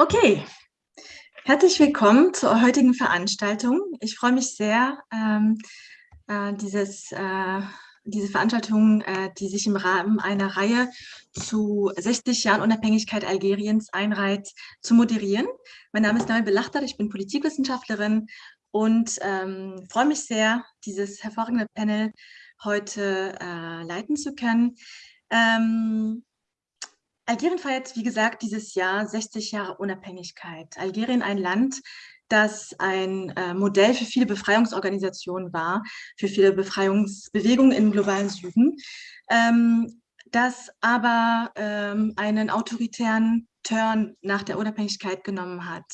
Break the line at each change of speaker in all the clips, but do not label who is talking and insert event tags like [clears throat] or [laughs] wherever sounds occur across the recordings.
Okay, herzlich willkommen zur heutigen Veranstaltung. Ich freue mich sehr, ähm, äh, dieses, äh, diese Veranstaltung, äh, die sich im Rahmen einer Reihe zu 60 Jahren Unabhängigkeit Algeriens einreiht, zu moderieren. Mein Name ist Nabil Belachtar, ich bin Politikwissenschaftlerin und ähm, freue mich sehr, dieses hervorragende Panel heute äh, leiten zu können. Ähm, Algerien feiert, wie gesagt, dieses Jahr 60 Jahre Unabhängigkeit. Algerien ein Land, das ein äh, Modell für viele Befreiungsorganisationen war, für viele Befreiungsbewegungen im globalen Süden, ähm, das aber ähm, einen autoritären Turn nach der Unabhängigkeit genommen hat.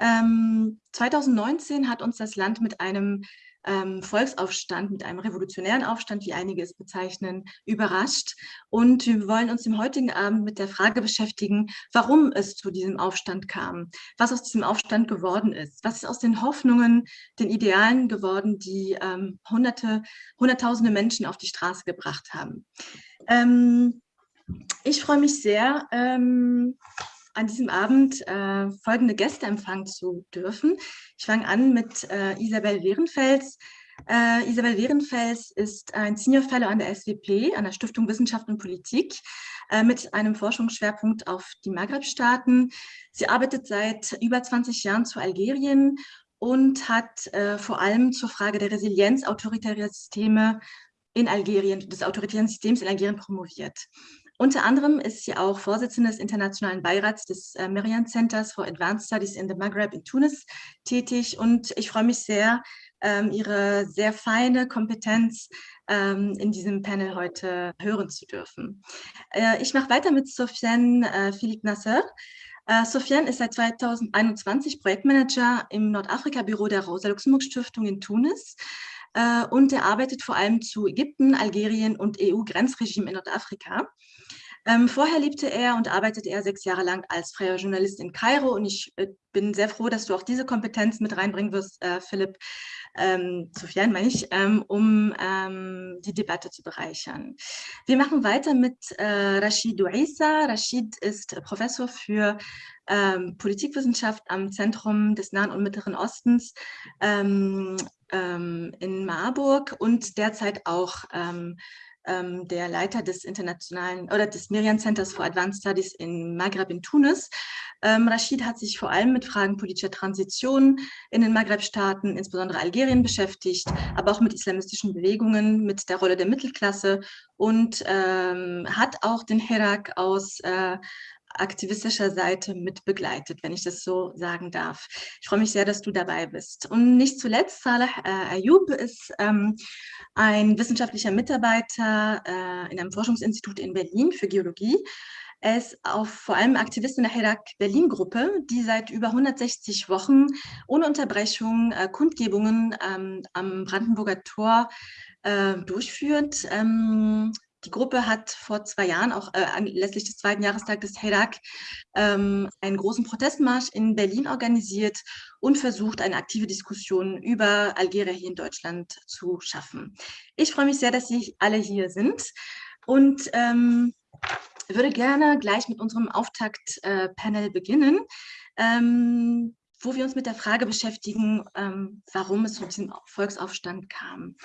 Ähm, 2019 hat uns das Land mit einem ähm, Volksaufstand, mit einem revolutionären Aufstand, wie einige es bezeichnen, überrascht. Und wir wollen uns im heutigen Abend mit der Frage beschäftigen, warum es zu diesem Aufstand kam, was aus diesem Aufstand geworden ist, was ist aus den Hoffnungen, den Idealen geworden, die ähm, Hunderte, Hunderttausende Menschen auf die Straße gebracht haben. Ähm, ich freue mich sehr, ähm, an diesem Abend äh, folgende Gäste empfangen zu dürfen. Ich fange an mit äh, Isabel Wehrenfels. Äh, Isabel Wehrenfels ist ein Senior Fellow an der SWP, an der Stiftung Wissenschaft und Politik, äh, mit einem Forschungsschwerpunkt auf die Maghreb-Staaten. Sie arbeitet seit über 20 Jahren zu Algerien und hat äh, vor allem zur Frage der Resilienz autoritärer Systeme in Algerien, des autoritären Systems in Algerien promoviert. Unter anderem ist sie auch Vorsitzende des Internationalen Beirats des äh, Merian Centers for Advanced Studies in the Maghreb in Tunis tätig und ich freue mich sehr, ähm, ihre sehr feine Kompetenz ähm, in diesem Panel heute hören zu dürfen. Äh, ich mache weiter mit Sofiane äh, Philippe Nasser. Uh, Sofiane ist seit 2021 Projektmanager im Nordafrika-Büro der Rosa-Luxemburg-Stiftung in Tunis uh, und er arbeitet vor allem zu Ägypten, Algerien und EU-Grenzregime in Nordafrika. Ähm, vorher lebte er und arbeitete er sechs Jahre lang als freier Journalist in Kairo und ich äh, bin sehr froh, dass du auch diese Kompetenz mit reinbringen wirst, äh, Philipp, ähm, Sofian meine ich, ähm, um ähm, die Debatte zu bereichern. Wir machen weiter mit äh, Rashid Ouissa. Rashid ist Professor für ähm, Politikwissenschaft am Zentrum des Nahen und Mittleren Ostens ähm, ähm, in Marburg und derzeit auch ähm, der Leiter des internationalen oder des Merian Centers for Advanced Studies in Maghreb in Tunis. Ähm, Rashid hat sich vor allem mit Fragen politischer Transition in den Maghreb-Staaten, insbesondere Algerien, beschäftigt, aber auch mit islamistischen Bewegungen, mit der Rolle der Mittelklasse und ähm, hat auch den Herak aus äh, aktivistischer Seite mit begleitet, wenn ich das so sagen darf. Ich freue mich sehr, dass du dabei bist. Und nicht zuletzt, Saleh äh, Ayub ist ähm, ein wissenschaftlicher Mitarbeiter äh, in einem Forschungsinstitut in Berlin für Geologie. Er ist auch vor allem Aktivist in der Herak Berlin-Gruppe, die seit über 160 Wochen ohne Unterbrechung äh, Kundgebungen ähm, am Brandenburger Tor äh, durchführt. Ähm, die Gruppe hat vor zwei Jahren, auch äh, anlässlich des zweiten Jahrestags des Herak, ähm, einen großen Protestmarsch in Berlin organisiert und versucht, eine aktive Diskussion über Algerien hier in Deutschland zu schaffen. Ich freue mich sehr, dass Sie alle hier sind und ähm, würde gerne gleich mit unserem Auftakt-Panel äh, beginnen. Ähm, wo wir uns mit der Frage beschäftigen, ähm, warum es zu diesem Volksaufstand kam.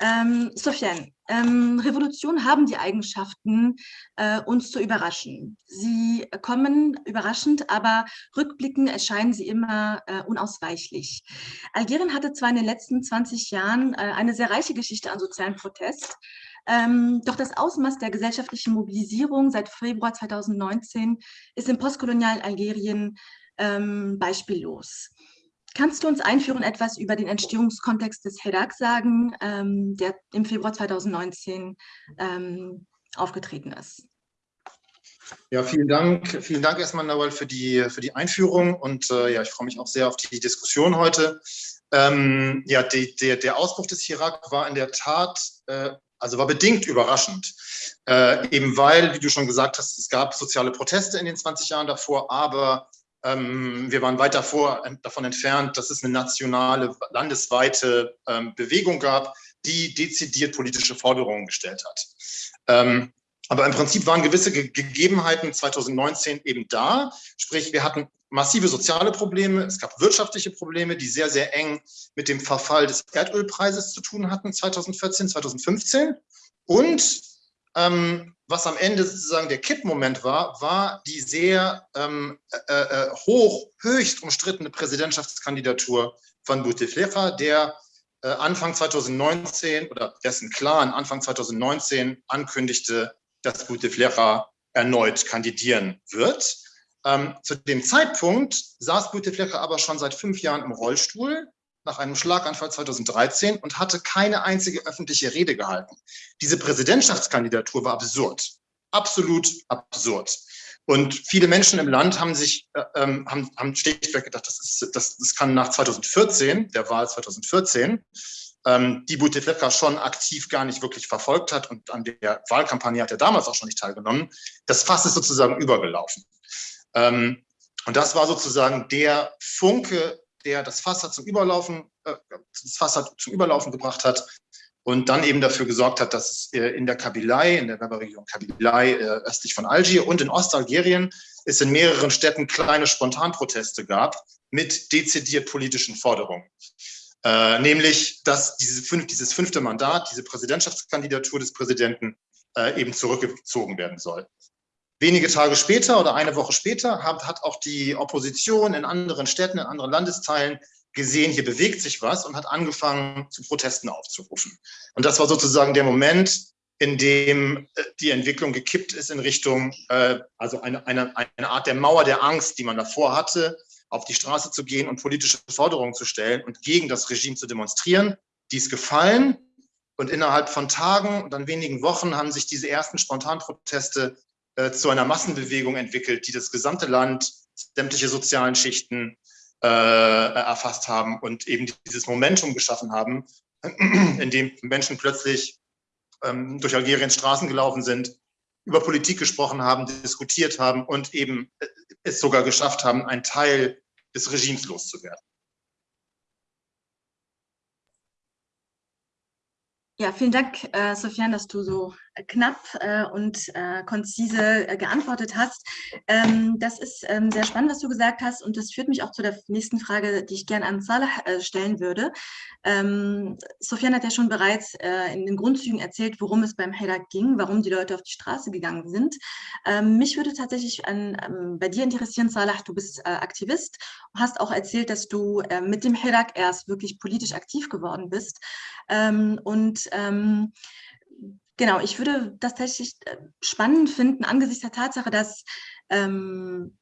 Ähm, Sofiane, ähm, Revolutionen haben die Eigenschaften, äh, uns zu überraschen. Sie kommen überraschend, aber rückblickend erscheinen sie immer äh, unausweichlich. Algerien hatte zwar in den letzten 20 Jahren äh, eine sehr reiche Geschichte an sozialen Protest, ähm, doch das Ausmaß der gesellschaftlichen Mobilisierung seit Februar 2019 ist im postkolonialen Algerien ähm, beispiellos. Kannst du uns einführen etwas über den Entstehungskontext des HEDAG sagen, ähm, der im Februar 2019 ähm, aufgetreten ist?
Ja, vielen Dank. Vielen Dank erstmal, Nawal, für die, für die Einführung. Und äh, ja, ich freue mich auch sehr auf die Diskussion heute. Ähm, ja, die, der, der Ausbruch des Irak war in der Tat, äh, also war bedingt überraschend. Äh, eben weil, wie du schon gesagt hast, es gab soziale Proteste in den 20 Jahren davor, aber wir waren weit davor, davon entfernt, dass es eine nationale, landesweite ähm, Bewegung gab, die dezidiert politische Forderungen gestellt hat. Ähm, Aber im Prinzip waren gewisse Gegebenheiten 2019 eben da. Sprich, wir hatten massive soziale Probleme, es gab wirtschaftliche Probleme, die sehr, sehr eng mit dem Verfall des Erdölpreises zu tun hatten 2014, 2015. Und ähm, was am Ende sozusagen der Kippmoment war, war die sehr ähm, äh, äh, hoch, höchst umstrittene Präsidentschaftskandidatur von Bouteflika, der äh, Anfang 2019 oder dessen Clan Anfang 2019 ankündigte, dass Bouteflika erneut kandidieren wird. Ähm, zu dem Zeitpunkt saß Bouteflika aber schon seit fünf Jahren im Rollstuhl nach einem Schlaganfall 2013 und hatte keine einzige öffentliche Rede gehalten. Diese Präsidentschaftskandidatur war absurd, absolut absurd. Und viele Menschen im Land haben sich äh, ähm, haben, haben schlichtweg gedacht, das, ist, das, das kann nach 2014, der Wahl 2014, ähm, die Bouteflika schon aktiv gar nicht wirklich verfolgt hat und an der Wahlkampagne hat er damals auch schon nicht teilgenommen. Das Fass ist sozusagen übergelaufen. Ähm, und das war sozusagen der Funke, der das Fass zum Überlaufen, äh, das Fass zum Überlaufen gebracht hat und dann eben dafür gesorgt hat, dass es äh, in der Kabilei, in der Berberregion Kabilei, äh, östlich von Algier und in Ostalgerien es in mehreren Städten kleine Spontanproteste gab mit dezidiert politischen Forderungen. Äh, nämlich, dass diese fünf, dieses fünfte Mandat, diese Präsidentschaftskandidatur des Präsidenten äh, eben zurückgezogen werden soll. Wenige Tage später oder eine Woche später hat, hat auch die Opposition in anderen Städten, in anderen Landesteilen gesehen, hier bewegt sich was und hat angefangen, zu Protesten aufzurufen. Und das war sozusagen der Moment, in dem äh, die Entwicklung gekippt ist in Richtung, äh, also eine, eine, eine Art der Mauer der Angst, die man davor hatte, auf die Straße zu gehen und politische Forderungen zu stellen und gegen das Regime zu demonstrieren. Die ist gefallen und innerhalb von Tagen und dann wenigen Wochen haben sich diese ersten Spontanproteste äh, zu einer Massenbewegung entwickelt, die das gesamte Land, sämtliche sozialen Schichten äh, erfasst haben und eben dieses Momentum geschaffen haben, [clears throat] in dem Menschen plötzlich ähm, durch Algeriens Straßen gelaufen sind, über Politik gesprochen haben, diskutiert haben und eben äh, es sogar geschafft haben, ein Teil des Regimes loszuwerden.
Ja, vielen Dank, äh, Sofian, dass du so knapp äh, und äh, konzise äh, geantwortet hast. Ähm, das ist ähm, sehr spannend, was du gesagt hast und das führt mich auch zu der nächsten Frage, die ich gerne an Salah äh, stellen würde. Ähm, Sofian hat ja schon bereits äh, in den Grundzügen erzählt, worum es beim Hirak ging, warum die Leute auf die Straße gegangen sind. Ähm, mich würde tatsächlich an, ähm, bei dir interessieren, Salah, du bist äh, Aktivist, hast auch erzählt, dass du mit dem Hirak erst wirklich politisch aktiv geworden bist ähm, und Genau, ich würde das tatsächlich äh, spannend finden angesichts der Tatsache, dass, ähm,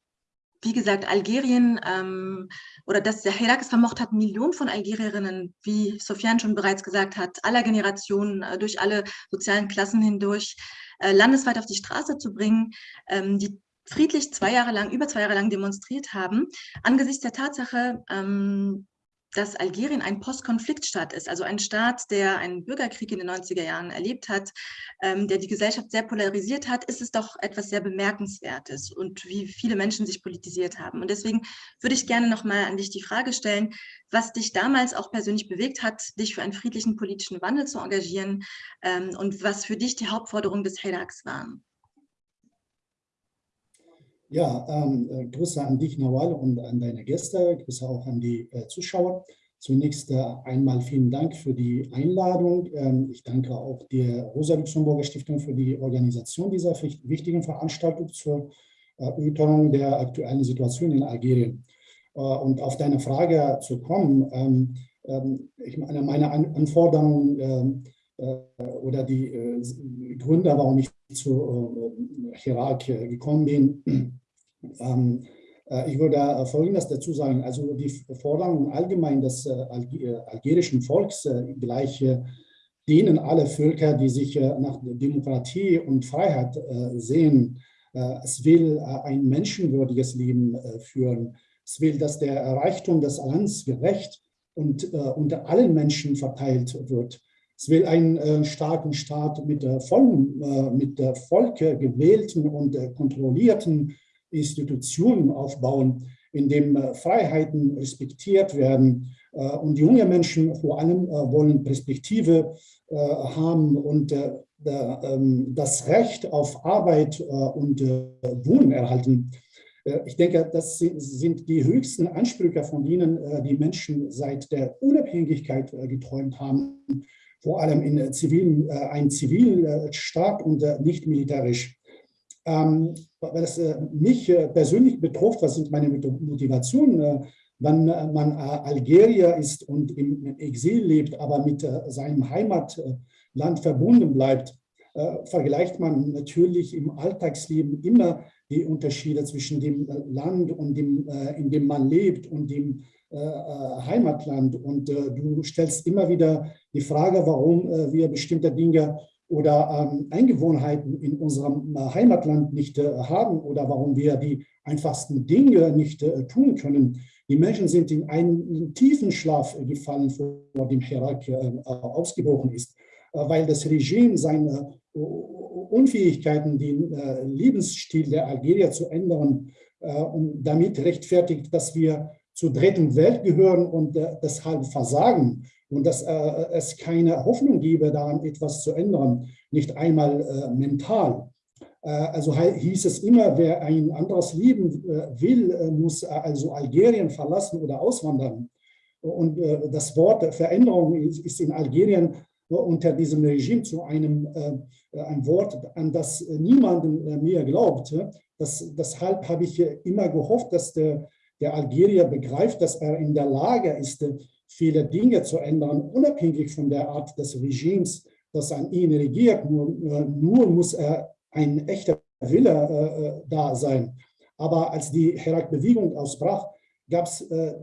wie gesagt, Algerien ähm, oder dass der Hirak es vermocht hat, Millionen von Algerierinnen, wie Sofian schon bereits gesagt hat, aller Generationen, äh, durch alle sozialen Klassen hindurch, äh, landesweit auf die Straße zu bringen, ähm, die friedlich zwei Jahre lang, über zwei Jahre lang demonstriert haben, angesichts der Tatsache, ähm, dass Algerien ein Postkonfliktstaat ist, also ein Staat, der einen Bürgerkrieg in den 90er Jahren erlebt hat, ähm, der die Gesellschaft sehr polarisiert hat, ist es doch etwas sehr Bemerkenswertes und wie viele Menschen sich politisiert haben. Und deswegen würde ich gerne nochmal an dich die Frage stellen, was dich damals auch persönlich bewegt hat, dich für einen friedlichen politischen Wandel zu engagieren ähm, und was für dich die Hauptforderungen des HEDAX waren.
Ja, ähm, äh, Grüße an dich, Nawal, und an deine Gäste. Grüße auch an die äh, Zuschauer. Zunächst äh, einmal vielen Dank für die Einladung. Ähm, ich danke auch der Rosa-Luxemburger Stiftung für die Organisation dieser wichtigen Veranstaltung zur Erörterung der aktuellen Situation in Algerien. Äh, und auf deine Frage zu kommen, ähm, ähm ich meine, meine An Anforderungen ähm, äh, oder die äh, Gründe, warum ich zu Irak gekommen bin. Ähm, äh, ich würde Folgendes dazu sagen. Also die Forderung allgemein des algerischen Volks gleich denen alle Völker, die sich nach Demokratie und Freiheit sehen, es will ein menschenwürdiges Leben führen. Es will, dass der Reichtum des Landes gerecht und unter allen Menschen verteilt wird. Es will einen äh, starken Staat mit, äh, vollen, äh, mit äh, Volk gewählten und äh, kontrollierten Institutionen aufbauen, in dem äh, Freiheiten respektiert werden. und junge Menschen vor allem wollen Perspektive haben und ähm, das Recht auf Arbeit und Wohnen erhalten. Ich denke, das sind die höchsten Ansprüche, von denen die Menschen seit der Unabhängigkeit geträumt haben, vor allem in zivilen, ein Zivilstaat und nicht militärisch. Ähm, weil es mich persönlich betrifft, was sind meine Motivationen, wenn man Algerier ist und im Exil lebt, aber mit seinem Heimatland verbunden bleibt, vergleicht man natürlich im Alltagsleben immer die Unterschiede zwischen dem Land und dem, in dem man lebt und dem Heimatland. Und du stellst immer wieder die Frage, warum wir bestimmte Dinge oder ähm, Eingewohnheiten in unserem Heimatland nicht haben oder warum wir die einfachsten Dinge nicht tun können. Die Menschen sind in einen tiefen Schlaf gefallen, vor dem Herak äh, ausgebrochen ist, äh, weil das Regime seine äh, Unfähigkeiten, den Lebensstil der Algerier zu ändern und damit rechtfertigt, dass wir zur dritten Welt gehören und deshalb versagen und dass es keine Hoffnung gebe, daran etwas zu ändern, nicht einmal mental. Äh, also hieß es immer, wer ein anderes Leben äh, will, äh, muss also Algerien verlassen oder auswandern. Und das Wort Veränderung ist in Algerien unter diesem Regime zu einem ein Wort, an das niemand mehr glaubt. Das, deshalb habe ich immer gehofft, dass der, der Algerier begreift, dass er in der Lage ist, viele Dinge zu ändern, unabhängig von der Art des Regimes, das an ihn regiert. Nur, nur muss er ein echter Wille äh, äh, da sein. Aber als die Herak-Bewegung ausbrach, gab äh,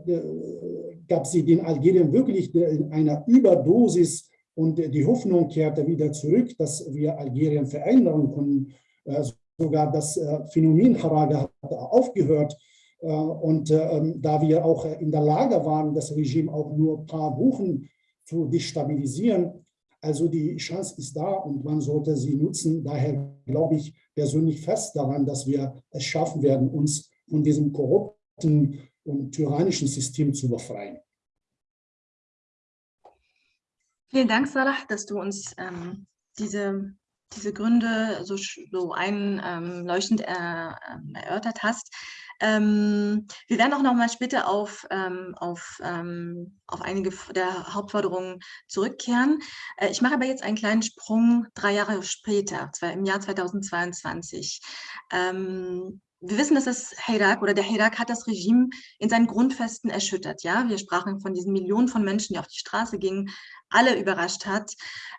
gab sie den Algerien wirklich in einer Überdosis und die Hoffnung kehrte wieder zurück, dass wir Algerien verändern können. Äh, sogar das äh, Phänomen Haraga hat aufgehört. Äh, und ähm, da wir auch in der Lage waren, das Regime auch nur ein paar Wochen zu destabilisieren, also die Chance ist da und man sollte sie nutzen. Daher glaube ich persönlich fest daran, dass wir es schaffen werden, uns von diesem korrupten und tyrannischen System zu befreien.
Vielen Dank, Salah, dass du uns ähm, diese, diese Gründe so, so einleuchtend äh, ähm, erörtert hast. Ähm, wir werden auch noch mal später auf, ähm, auf, ähm, auf einige der Hauptforderungen zurückkehren. Äh, ich mache aber jetzt einen kleinen Sprung drei Jahre später, zwar im Jahr 2022. Ähm, wir wissen, dass das Hirak oder der Hirak hat das Regime in seinen Grundfesten erschüttert. Ja, wir sprachen von diesen Millionen von Menschen, die auf die Straße gingen, alle überrascht hat.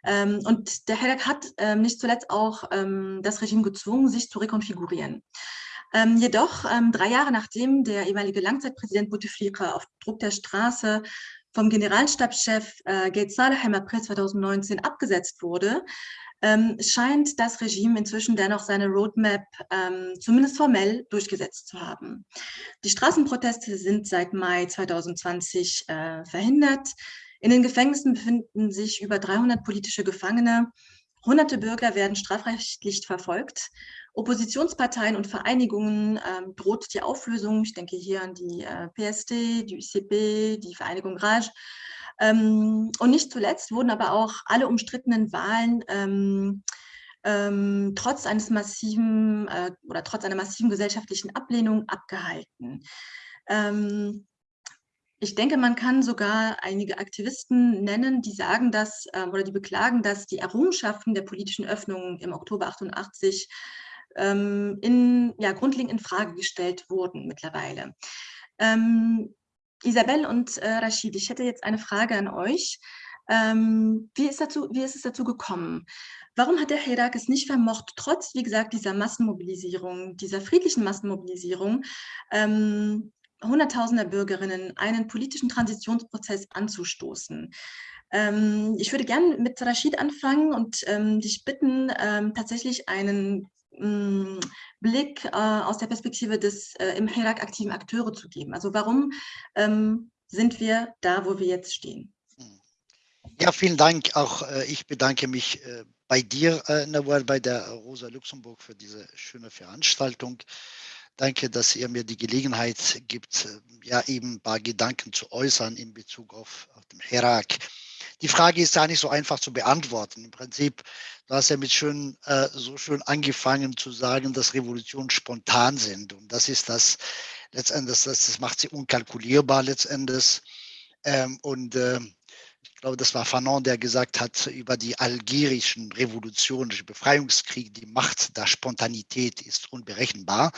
Ähm, und der Hirak hat ähm, nicht zuletzt auch das Regime gezwungen, sich zu rekonfigurieren. Ähm, jedoch, ähm, drei Jahre nachdem der ehemalige Langzeitpräsident Bouteflika auf Druck der Straße vom Generalstabschef äh, Gates Saleh im April 2019 abgesetzt wurde, ähm, scheint das Regime inzwischen dennoch seine Roadmap ähm, zumindest formell durchgesetzt zu haben. Die Straßenproteste sind seit Mai 2020 äh, verhindert. In den Gefängnissen befinden sich über 300 politische Gefangene. Hunderte Bürger werden strafrechtlich verfolgt Oppositionsparteien und Vereinigungen ähm, droht die Auflösung. Ich denke hier an die äh, PSD, die UCP, die Vereinigung Raj. Ähm, und nicht zuletzt wurden aber auch alle umstrittenen Wahlen ähm, ähm trotz eines massiven äh, oder trotz einer massiven gesellschaftlichen Ablehnung abgehalten. Ähm, ich denke, man kann sogar einige Aktivisten nennen, die sagen, dass äh, oder die beklagen, dass die Errungenschaften der politischen Öffnung im Oktober 88 ähm, in, ja, grundlegend in Frage gestellt wurden mittlerweile. Ähm, Isabel und äh, Rashid, ich hätte jetzt eine Frage an euch. Ähm, wie, ist dazu, wie ist es dazu gekommen? Warum hat der Hirak es nicht vermocht, trotz, wie gesagt, dieser Massenmobilisierung, dieser friedlichen Massenmobilisierung, ähm, Hunderttausender Bürgerinnen einen politischen Transitionsprozess anzustoßen? Ähm, ich würde gerne mit Rashid anfangen und ähm, dich bitten, ähm, tatsächlich einen Blick äh, aus der Perspektive des äh, im Hirak aktiven Akteure zu geben. Also warum ähm, sind wir da, wo wir jetzt stehen? Hm.
Ja, vielen Dank. Auch äh, ich bedanke mich äh, bei dir, äh, Nawal, bei der Rosa Luxemburg für diese schöne Veranstaltung. Danke, dass ihr mir die Gelegenheit gibt, äh, ja eben ein paar Gedanken zu äußern in Bezug auf, auf den Herak. Die Frage ist ja nicht so einfach zu beantworten. Im Prinzip, du hast ja mit schön, äh, so schön angefangen zu sagen, dass Revolutionen spontan sind. Und das ist das letztendlich, das, das macht sie unkalkulierbar letztendlich. Ähm, und äh, ich glaube, das war Fanon, der gesagt hat über die algerischen Revolutionen, Befreiungskrieg, die Macht der Spontanität ist unberechenbar.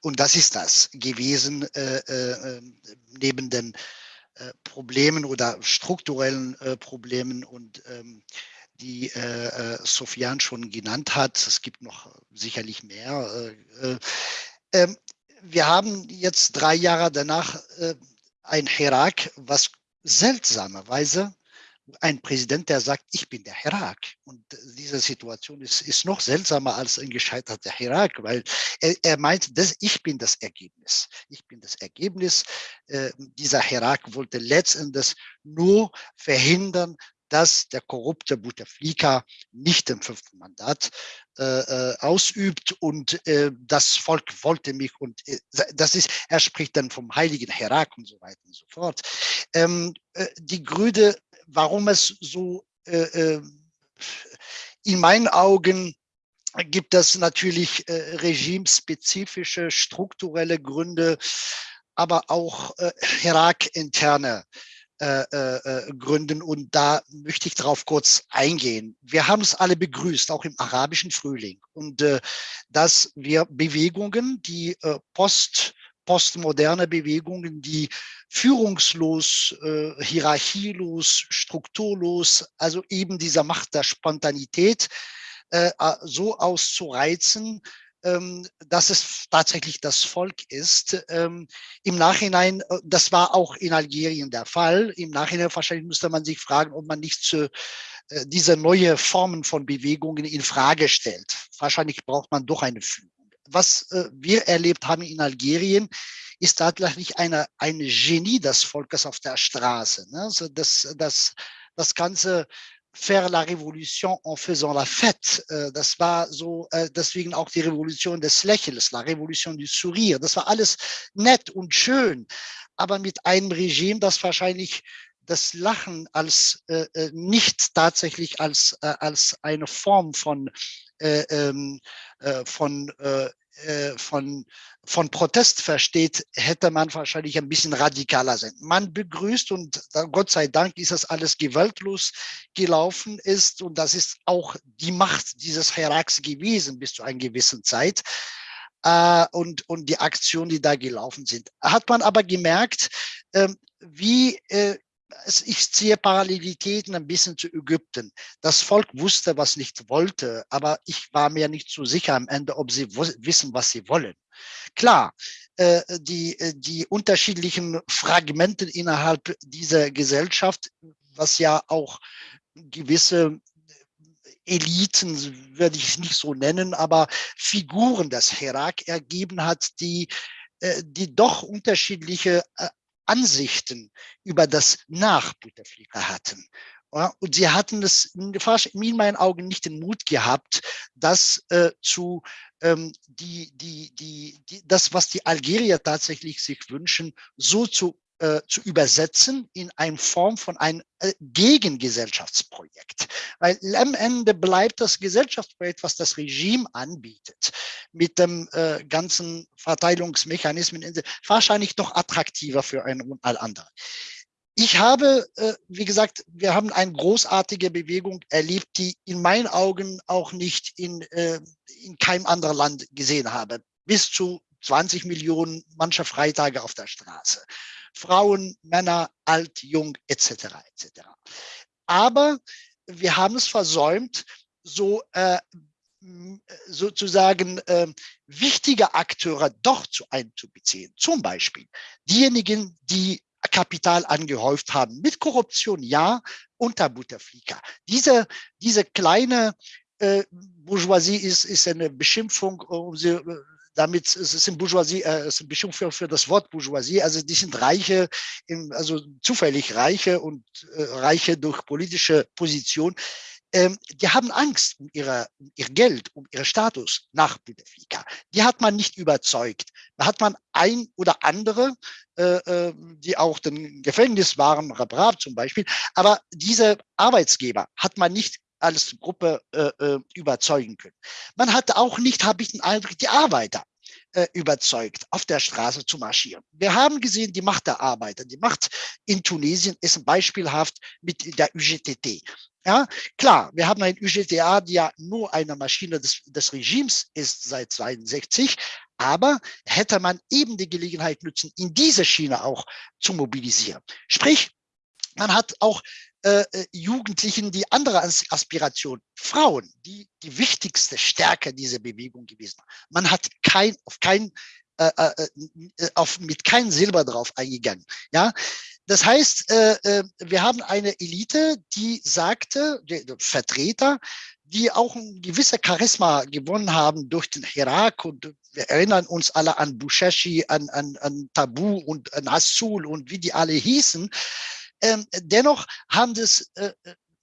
Und das ist das gewesen, äh, äh, neben den äh, Problemen oder strukturellen äh, Problemen und ähm, die äh, äh, Sofian schon genannt hat. Es gibt noch sicherlich mehr. Ähm, wir haben jetzt drei Jahre danach ein Herak, was seltsamerweise ein Präsident, der sagt, ich bin der Herak. Und diese Situation ist, ist noch seltsamer als ein gescheiterter Herak, weil er, er meint, dass ich bin das Ergebnis. Ich bin das Ergebnis. Äh, dieser Herak wollte letztendlich nur verhindern, dass der korrupte Bouteflika nicht den fünften Mandat äh, äh, ausübt und äh, das Volk wollte mich und äh, das ist, er spricht dann vom heiligen Herak und so weiter und so fort. Ähm, äh, die Grüne warum es so äh, äh, in meinen Augen gibt es natürlich äh, regimespezifische strukturelle Gründe, aber auch äh, Irak-interne äh, äh, Gründen. Und da möchte ich darauf kurz eingehen. Wir haben es alle begrüßt, auch im arabischen Frühling. Und äh, dass wir Bewegungen, die äh, post postmoderne Bewegungen, die führungslos, äh, hierarchielos, strukturlos, also eben dieser Macht der Spontanität äh, so auszureizen, ähm, dass es tatsächlich das Volk ist. Ähm, Im Nachhinein, äh, das war auch in Algerien der Fall. Im Nachhinein wahrscheinlich müsste man sich fragen, ob man nicht zu, äh, diese neue Formen von Bewegungen in Frage stellt. Wahrscheinlich braucht man doch eine Führung was äh, wir erlebt haben in Algerien, ist tatsächlich eine, eine Genie des Volkes auf der Straße. Also das, das, das ganze faire la Révolution en faisant la fête. Äh, das war so, äh, deswegen auch die Revolution des Lächelns, la Revolution du Sourire. Das war alles nett und schön, aber mit einem Regime, das wahrscheinlich das Lachen als äh, nicht tatsächlich als, äh, als eine Form von, von äh, von, von Protest versteht, hätte man wahrscheinlich ein bisschen radikaler sein. Man begrüßt und Gott sei Dank ist das alles gewaltlos gelaufen ist und das ist auch die Macht dieses Heraks gewesen bis zu einer gewissen Zeit. Äh, und, und die Aktionen, die da gelaufen sind. Hat man aber gemerkt, äh, wie äh, ich ziehe Parallelitäten ein bisschen zu Ägypten. Das Volk wusste, was nicht wollte, aber ich war mir nicht so sicher am Ende, ob sie wissen, was sie wollen. Klar, äh, die, äh, die unterschiedlichen Fragmente innerhalb dieser Gesellschaft, was ja auch gewisse Eliten, würde ich nicht so nennen, aber Figuren des Herak ergeben hat, die äh, die doch unterschiedliche Ansichten über das nach Bouteflika hatten. Und sie hatten es in meinen Augen nicht den Mut gehabt, das äh, zu ähm, die, die, die, die, das, was die Algerier tatsächlich sich wünschen, so zu äh, zu übersetzen in eine Form von einem äh, Gegengesellschaftsprojekt. Weil am Ende bleibt das Gesellschaftsprojekt, was das Regime anbietet, mit dem äh, ganzen Verteilungsmechanismen wahrscheinlich doch attraktiver für einen und all andere. Ich habe, äh, wie gesagt, wir haben eine großartige Bewegung erlebt, die in meinen Augen auch nicht in, in keinem anderen Land gesehen habe. Bis zu 20 Millionen mancher Freitage auf der Straße. Frauen, Männer, alt, jung, etc. etc. Aber wir haben es versäumt, so äh, sozusagen äh, wichtige Akteure doch zu einzubeziehen. Zum Beispiel diejenigen, die Kapital angehäuft haben. Mit Korruption ja, unter Butterflieger. Diese, diese kleine äh, Bourgeoisie ist, ist eine Beschimpfung, um sie äh, damit es ist Bourgeoisie, äh, es eine Bestimmung für, für das Wort Bourgeoisie, also die sind Reiche, im, also zufällig Reiche und äh, Reiche durch politische Position, ähm, die haben Angst um, ihre, um ihr Geld, um ihren Status nach Bouteflika. Die hat man nicht überzeugt. Da hat man ein oder andere, äh, äh die auch im Gefängnis waren, Rabrab zum Beispiel, aber diese Arbeitsgeber hat man nicht als Gruppe äh, äh, überzeugen können. Man hat auch nicht, habe ich den Eindruck, die Arbeiter äh, überzeugt, auf der Straße zu marschieren. Wir haben gesehen, die Macht der Arbeiter, die Macht in Tunesien ist beispielhaft mit der UGTT. Ja, klar, wir haben ein UGTA, die ja nur eine Maschine des, des Regimes ist seit 62, aber hätte man eben die Gelegenheit nutzen, in diese Schiene auch zu mobilisieren. Sprich, man hat auch äh, äh Jugendlichen die andere Aspiration, Frauen, die die wichtigste Stärke dieser Bewegung gewesen. Man hat kein, auf kein, äh, äh, äh, auf, mit kein Silber drauf eingegangen. Ja, das heißt, wir haben eine Elite, die sagte, die Vertreter, die auch ein gewisses Charisma gewonnen haben durch den Irak und wir erinnern uns alle an Bushashi, an, an, an Tabu und an Assul und wie die alle hießen, ähm, dennoch haben das, äh,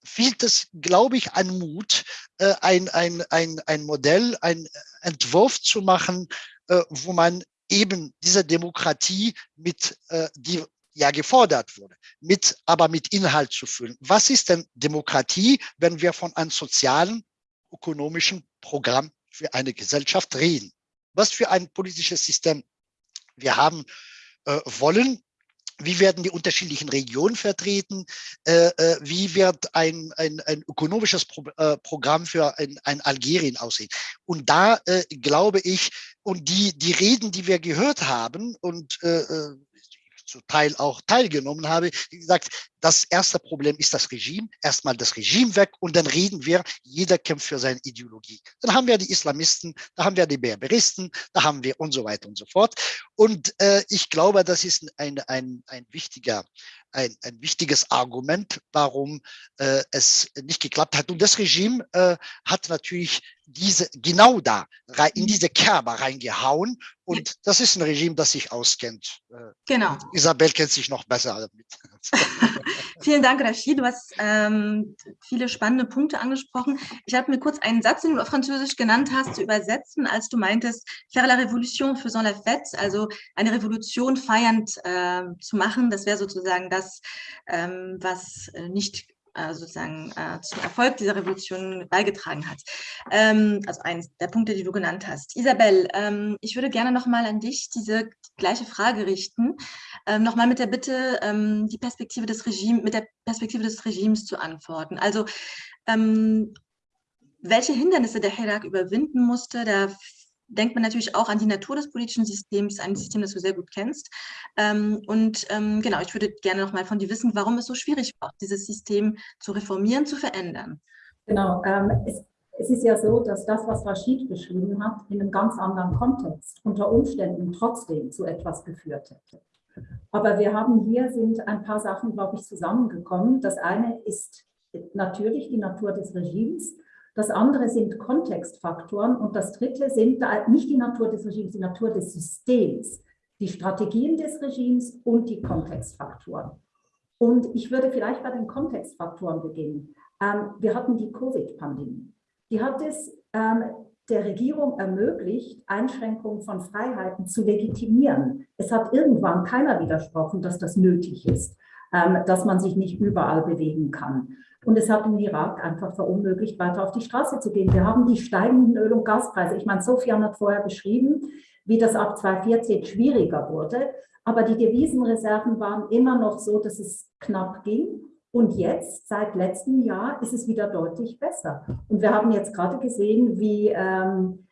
fehlt es, glaube ich, an Mut, äh, ein, ein, ein, ein Modell, ein Entwurf zu machen, äh, wo man eben diese Demokratie mit, äh, die ja gefordert wurde, mit, aber mit Inhalt zu füllen. Was ist denn Demokratie, wenn wir von einem sozialen, ökonomischen Programm für eine Gesellschaft reden? Was für ein politisches System wir haben äh, wollen wie werden die unterschiedlichen Regionen vertreten? Äh, äh, wie wird ein, ein, ein ökonomisches Pro, äh, Programm für ein, ein Algerien aussehen? Und da äh, glaube ich, und die, die Reden, die wir gehört haben und äh, zu Teil auch teilgenommen habe, wie gesagt, das erste Problem ist das Regime. Erstmal das Regime weg und dann reden wir, jeder kämpft für seine Ideologie. Dann haben wir die Islamisten, da haben wir die Berberisten, da haben wir und so weiter und so fort. Und äh, ich glaube, das ist ein, ein, ein wichtiger ein, ein wichtiges Argument, warum äh, es nicht geklappt hat. Und das Regime äh, hat natürlich diese genau da in mhm. diese Kerbe reingehauen. Und das ist ein Regime, das sich auskennt.
Äh, genau.
Isabel kennt sich noch besser damit. [laughs]
Vielen Dank, Rachid. Du hast ähm, viele spannende Punkte angesprochen. Ich habe mir kurz einen Satz, den du auf Französisch genannt hast, zu übersetzen, als du meintest, faire la révolution faisant la fête, also eine Revolution feiernd äh, zu machen. Das wäre sozusagen das, ähm, was äh, nicht sozusagen äh, zum Erfolg dieser Revolution beigetragen hat. Ähm, also eines der Punkte, die du genannt hast. Isabel, ähm, ich würde gerne nochmal an dich diese gleiche Frage richten, ähm, nochmal mit der Bitte, die Perspektive des Regimes, mit der Perspektive des Regimes zu antworten. Also welche Hindernisse der Hirak überwinden musste, da denkt man natürlich auch an die Natur des politischen Systems, ein System, das du sehr gut kennst. Ähm, und ähm, genau, ich würde gerne noch mal von dir wissen, warum es so schwierig war, dieses System zu reformieren, zu verändern.
Genau, ähm, es, es, ist ja so, dass das, was Rashid beschrieben hat, in einem ganz anderen Kontext unter Umständen trotzdem zu etwas geführt hätte. Aber wir haben hier, sind ein paar Sachen, glaube ich, zusammengekommen. Das eine ist natürlich die Natur des Regimes, das andere sind Kontextfaktoren und das dritte sind nicht die Natur des Regimes, die Natur des Systems, die Strategien des Regimes und die Kontextfaktoren. Und ich würde vielleicht bei den Kontextfaktoren beginnen. Ähm, wir hatten die Covid-Pandemie. Die hat es ähm, der Regierung ermöglicht, Einschränkungen von Freiheiten zu legitimieren. Es hat irgendwann keiner widersprochen, dass das nötig ist, ähm, dass man sich nicht überall bewegen kann. Und es hat den Irak einfach verunmöglicht, weiter auf die Straße zu gehen. Wir haben die steigenden Öl- und Gaspreise. Ich meine, Sofian hat vorher beschrieben, wie das ab 2014 schwieriger wurde. Aber die Devisenreserven waren immer noch so, dass es knapp ging. Und jetzt, seit letztem Jahr, ist es wieder deutlich besser. Und wir haben jetzt gerade gesehen, wie ähm,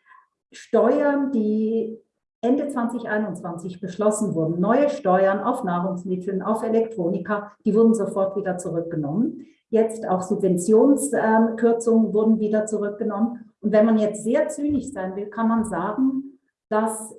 Steuern, die Ende 2021 beschlossen wurden, neue Steuern auf Nahrungsmittel, auf Elektronika, die wurden sofort wieder zurückgenommen. Jetzt auch Subventionskürzungen wurden wieder zurückgenommen. Und wenn man jetzt sehr zynisch sein will, kann man sagen, dass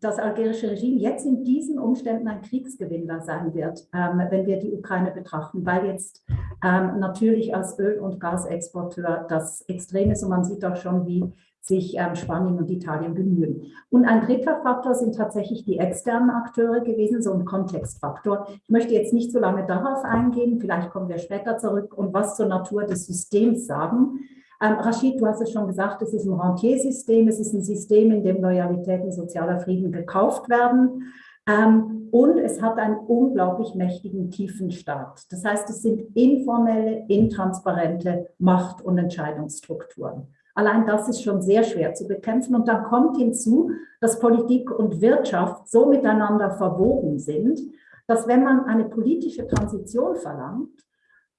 das algerische Regime jetzt in diesen Umständen ein Kriegsgewinner sein wird, ähm, wenn wir die Ukraine betrachten, weil jetzt ähm, natürlich als Öl- und Gasexporteur das extrem ist und man sieht auch schon, wie sich ähm, Spanien und Italien bemühen. Und ein dritter Faktor sind tatsächlich die externen Akteure gewesen, so ein Kontextfaktor. Ich möchte jetzt nicht so lange darauf eingehen, vielleicht kommen wir später zurück und was zur Natur des Systems sagen. Ähm, Rashid, du hast es schon gesagt, es ist ein Rentiersystem, es ist ein System, in dem Loyalität und sozialer Frieden gekauft werden. Ähm, und es hat einen unglaublich mächtigen tiefen Staat. Das heißt, es sind informelle, intransparente Macht- und Entscheidungsstrukturen. Allein das ist schon sehr schwer zu bekämpfen. Und dann kommt hinzu, dass Politik und Wirtschaft so miteinander verwoben sind, dass wenn man eine politische Transition verlangt,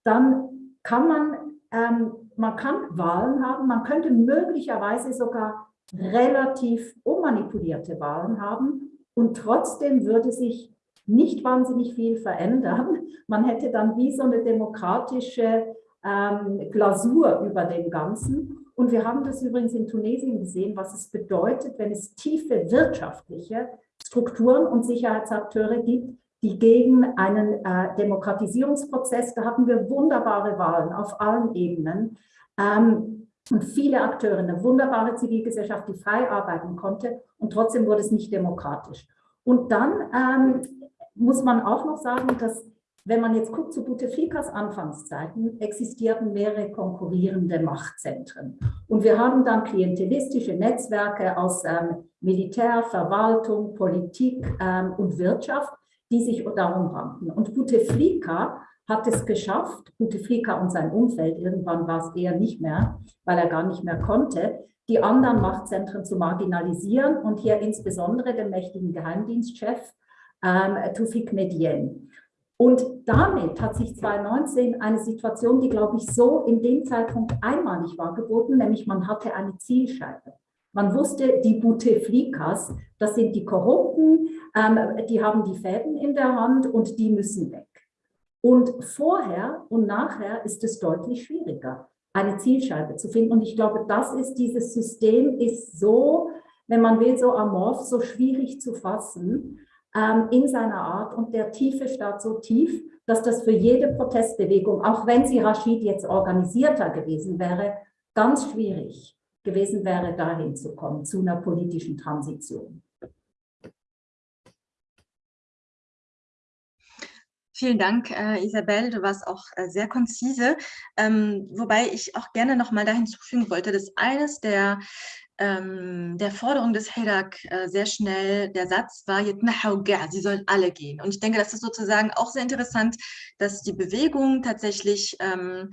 dann kann man, ähm, man kann Wahlen haben, man könnte möglicherweise sogar relativ unmanipulierte Wahlen haben und trotzdem würde sich nicht wahnsinnig viel verändern. Man hätte dann wie so eine demokratische ähm, Glasur über dem Ganzen. Und wir haben das übrigens in Tunesien gesehen, was es bedeutet, wenn es tiefe wirtschaftliche Strukturen und Sicherheitsakteure gibt, die gegen einen äh, Demokratisierungsprozess, da hatten wir wunderbare Wahlen auf allen Ebenen ähm, und viele Akteure, eine wunderbare Zivilgesellschaft, die frei arbeiten konnte und trotzdem wurde es nicht demokratisch. Und dann ähm, muss man auch noch sagen, dass wenn man jetzt guckt zu Bouteflikas Anfangszeiten, existierten mehrere konkurrierende Machtzentren. Und wir haben dann klientelistische Netzwerke aus ähm, Militär, Verwaltung, Politik ähm, und Wirtschaft, die sich darum ranken. Und Bouteflika hat es geschafft, Bouteflika und sein Umfeld, irgendwann war es eher nicht mehr, weil er gar nicht mehr konnte, die anderen Machtzentren zu marginalisieren und hier insbesondere den mächtigen Geheimdienstchef ähm, Tufik Medien. Und damit hat sich 2019 eine Situation, die, glaube ich, so in dem Zeitpunkt einmalig war, geboten, nämlich man hatte eine Zielscheibe. Man wusste, die Bouteflikas, das sind die Korrupten, ähm, die haben die Fäden in der Hand und die müssen weg. Und vorher und nachher ist es deutlich schwieriger, eine Zielscheibe zu finden. Und ich glaube, das ist, dieses System ist so, wenn man will, so amorph, so schwierig zu fassen, ähm, in seiner Art und der tiefe Staat so tief, dass das für jede Protestbewegung, auch wenn sie Rashid jetzt organisierter gewesen wäre, ganz schwierig gewesen wäre, dahin zu kommen, zu einer politischen Transition.
Vielen Dank, äh, Isabel. Du warst auch äh, sehr konzise. Ähm, wobei ich auch gerne noch mal da hinzufügen wollte, dass eines der ähm, der Forderung des Hirak äh, sehr schnell der Satz war, sie sollen alle gehen. Und ich denke, das ist sozusagen auch sehr interessant, dass die Bewegung tatsächlich ähm,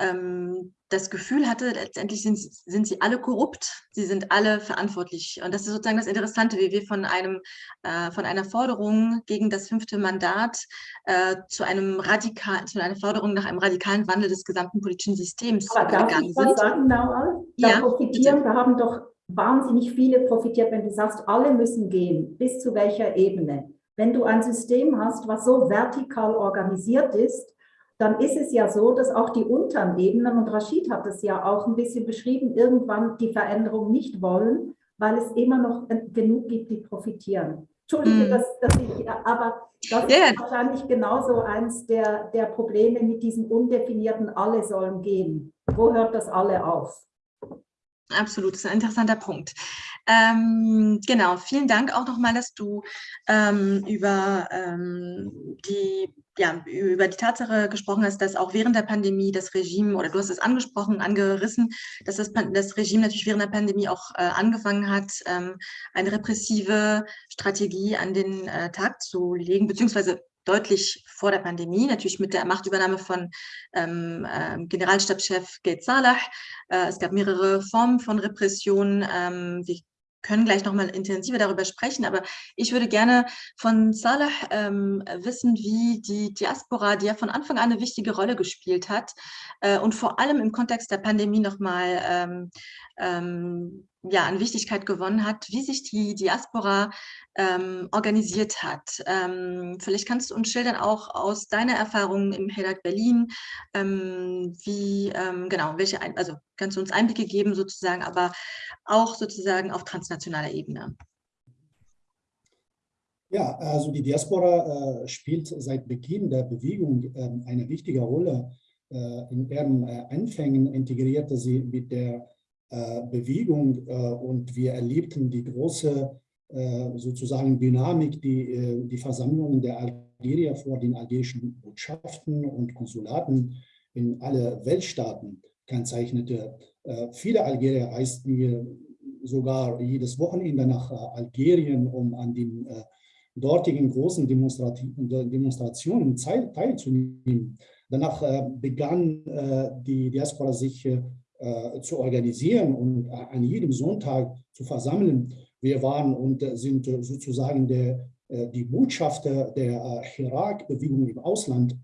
ähm, das Gefühl hatte, letztendlich sind, sind sie alle korrupt, sie sind alle verantwortlich. Und das ist sozusagen das Interessante, wie wir von, einem, äh, von einer Forderung gegen das fünfte Mandat äh, zu, einem radikal, zu einer Forderung nach einem radikalen Wandel des gesamten politischen Systems
Aber darf gegangen ich was sind. sagen, Naual? Da ja, profitieren, bitte. da haben doch wahnsinnig viele profitiert, wenn du sagst, alle müssen gehen, bis zu welcher Ebene. Wenn du ein System hast, was so vertikal organisiert ist, dann ist es ja so, dass auch die unteren Ebenen, und Rashid hat es ja auch ein bisschen beschrieben, irgendwann die Veränderung nicht wollen, weil es immer noch genug gibt, die profitieren. Entschuldige, mm. dass, dass, ich, aber das yeah. ist wahrscheinlich genauso eins der, der Probleme mit diesem undefinierten Alle sollen gehen. Wo hört das Alle auf?
Absolut, das ist ein interessanter Punkt. Ähm, genau, vielen Dank auch nochmal, dass du ähm, über, ähm, die, ja, über die Tatsache gesprochen hast, dass auch während der Pandemie das Regime, oder du hast es angesprochen, angerissen, dass das, das Regime natürlich während der Pandemie auch äh, angefangen hat, ähm, eine repressive Strategie an den äh, Tag zu legen, beziehungsweise deutlich vor der Pandemie, natürlich mit der Machtübernahme von ähm, äh, Generalstabschef Gates Salah. Äh, es gab mehrere Formen von Repression. Ähm, wir können gleich noch mal intensiver darüber sprechen, aber ich würde gerne von Salah ähm, wissen, wie die Diaspora, die ja von Anfang an eine wichtige Rolle gespielt hat äh, und vor allem im Kontext der Pandemie noch mal ähm, ähm, ja, an Wichtigkeit gewonnen hat, wie sich die Diaspora ähm, organisiert hat. Ähm, vielleicht kannst du uns schildern auch aus deiner Erfahrung im HEDAG Berlin, ähm, wie, ähm, genau, welche, Ein also kannst du uns Einblicke geben sozusagen, aber auch sozusagen auf transnationaler Ebene.
Ja, also die Diaspora äh, spielt seit Beginn der Bewegung äh, eine wichtige Rolle. Äh, in ihren äh, Anfängen integrierte sie mit der Bewegung und wir erlebten die große sozusagen Dynamik, die die Versammlungen der Algerier vor den algerischen Botschaften und Konsulaten in alle Weltstaaten kennzeichnete. Viele Algerier reisten sogar jedes Wochenende nach Algerien, um an den dortigen großen Demonstrationen teilzunehmen. Danach äh, begann äh, die Diaspora sich äh, zu organisieren und an jedem Sonntag zu versammeln. Wir waren und sind sozusagen der, die Botschafter der Irak-Bewegung im Ausland.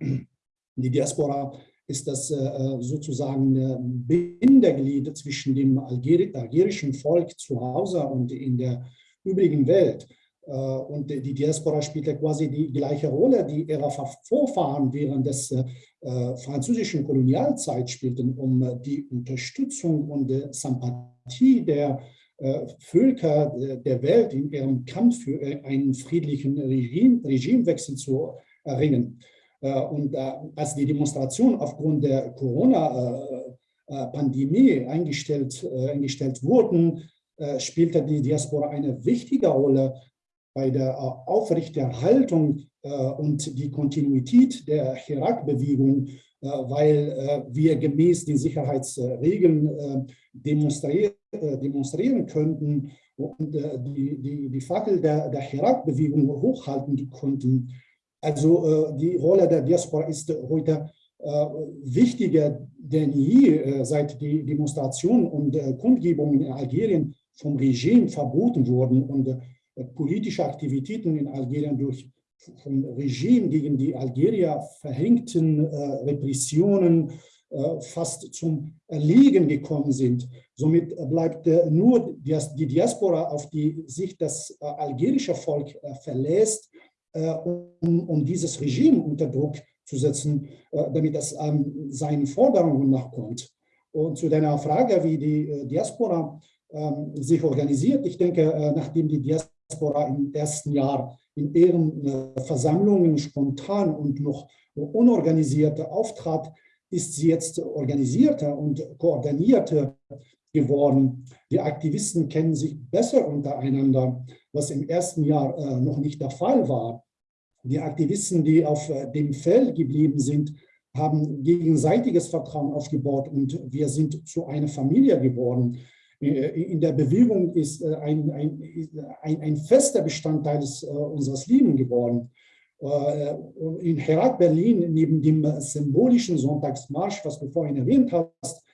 Die Diaspora ist das sozusagen Bindeglied zwischen dem algerischen Volk zu Hause und in der übrigen Welt. Äh, und die Diaspora spielte quasi die gleiche Rolle, die ihre Vorfahren während des äh, französischen Kolonialzeit spielten, um äh, die Unterstützung und die Sympathie der Völker der Welt in ihrem Kampf für einen friedlichen Regime, Regimewechsel zu erringen. Und als die Demonstration aufgrund der Corona-Pandemie eingestellt, eingestellt wurden, spielte die Diaspora eine wichtige Rolle bei der äh, Aufrechterhaltung äh, und die Kontinuität der Irak-Bewegung, äh, weil wir gemäß den Sicherheitsregeln demonstrieren, demonstrieren könnten und die, die, die Fackel der, der Irak-Bewegung hochhalten konnten. Also die Rolle der Diaspora ist heute wichtiger denn je, seit die Demonstrationen und Kundgebungen in Algerien vom Regime verboten wurden und politische Aktivitäten in Algerien durch vom Regime gegen die Algerier verhängten äh, Repressionen äh, fast zum Erliegen gekommen sind. Somit bleibt äh, nur die, Diaspora, auf die sich das äh, algerische Volk äh, verlässt, äh, um, um, dieses Regime unter Druck zu setzen, damit es ähm, seinen Forderungen nachkommt. Und zu deiner Frage, wie die Diaspora ähm, sich organisiert, ich denke, nachdem die Diaspora Diaspora im ersten Jahr in ihren äh, Versammlungen spontan und noch unorganisiert auftrat, ist sie jetzt organisierter und koordinierter geworden. Die Aktivisten kennen sich besser untereinander, was im ersten Jahr äh, noch nicht der Fall war. Die Aktivisten, die auf äh, dem Feld geblieben sind, haben gegenseitiges Vertrauen aufgebaut und wir sind zu einer Familie geworden. Äh, in der Bewegung ist äh, ein, ein, ein, ein fester Bestandteil des, äh, unseres Lebens geworden. In Herat, Berlin, neben dem symbolischen Sonntagsmarsch, was du vorhin erwähnt hast,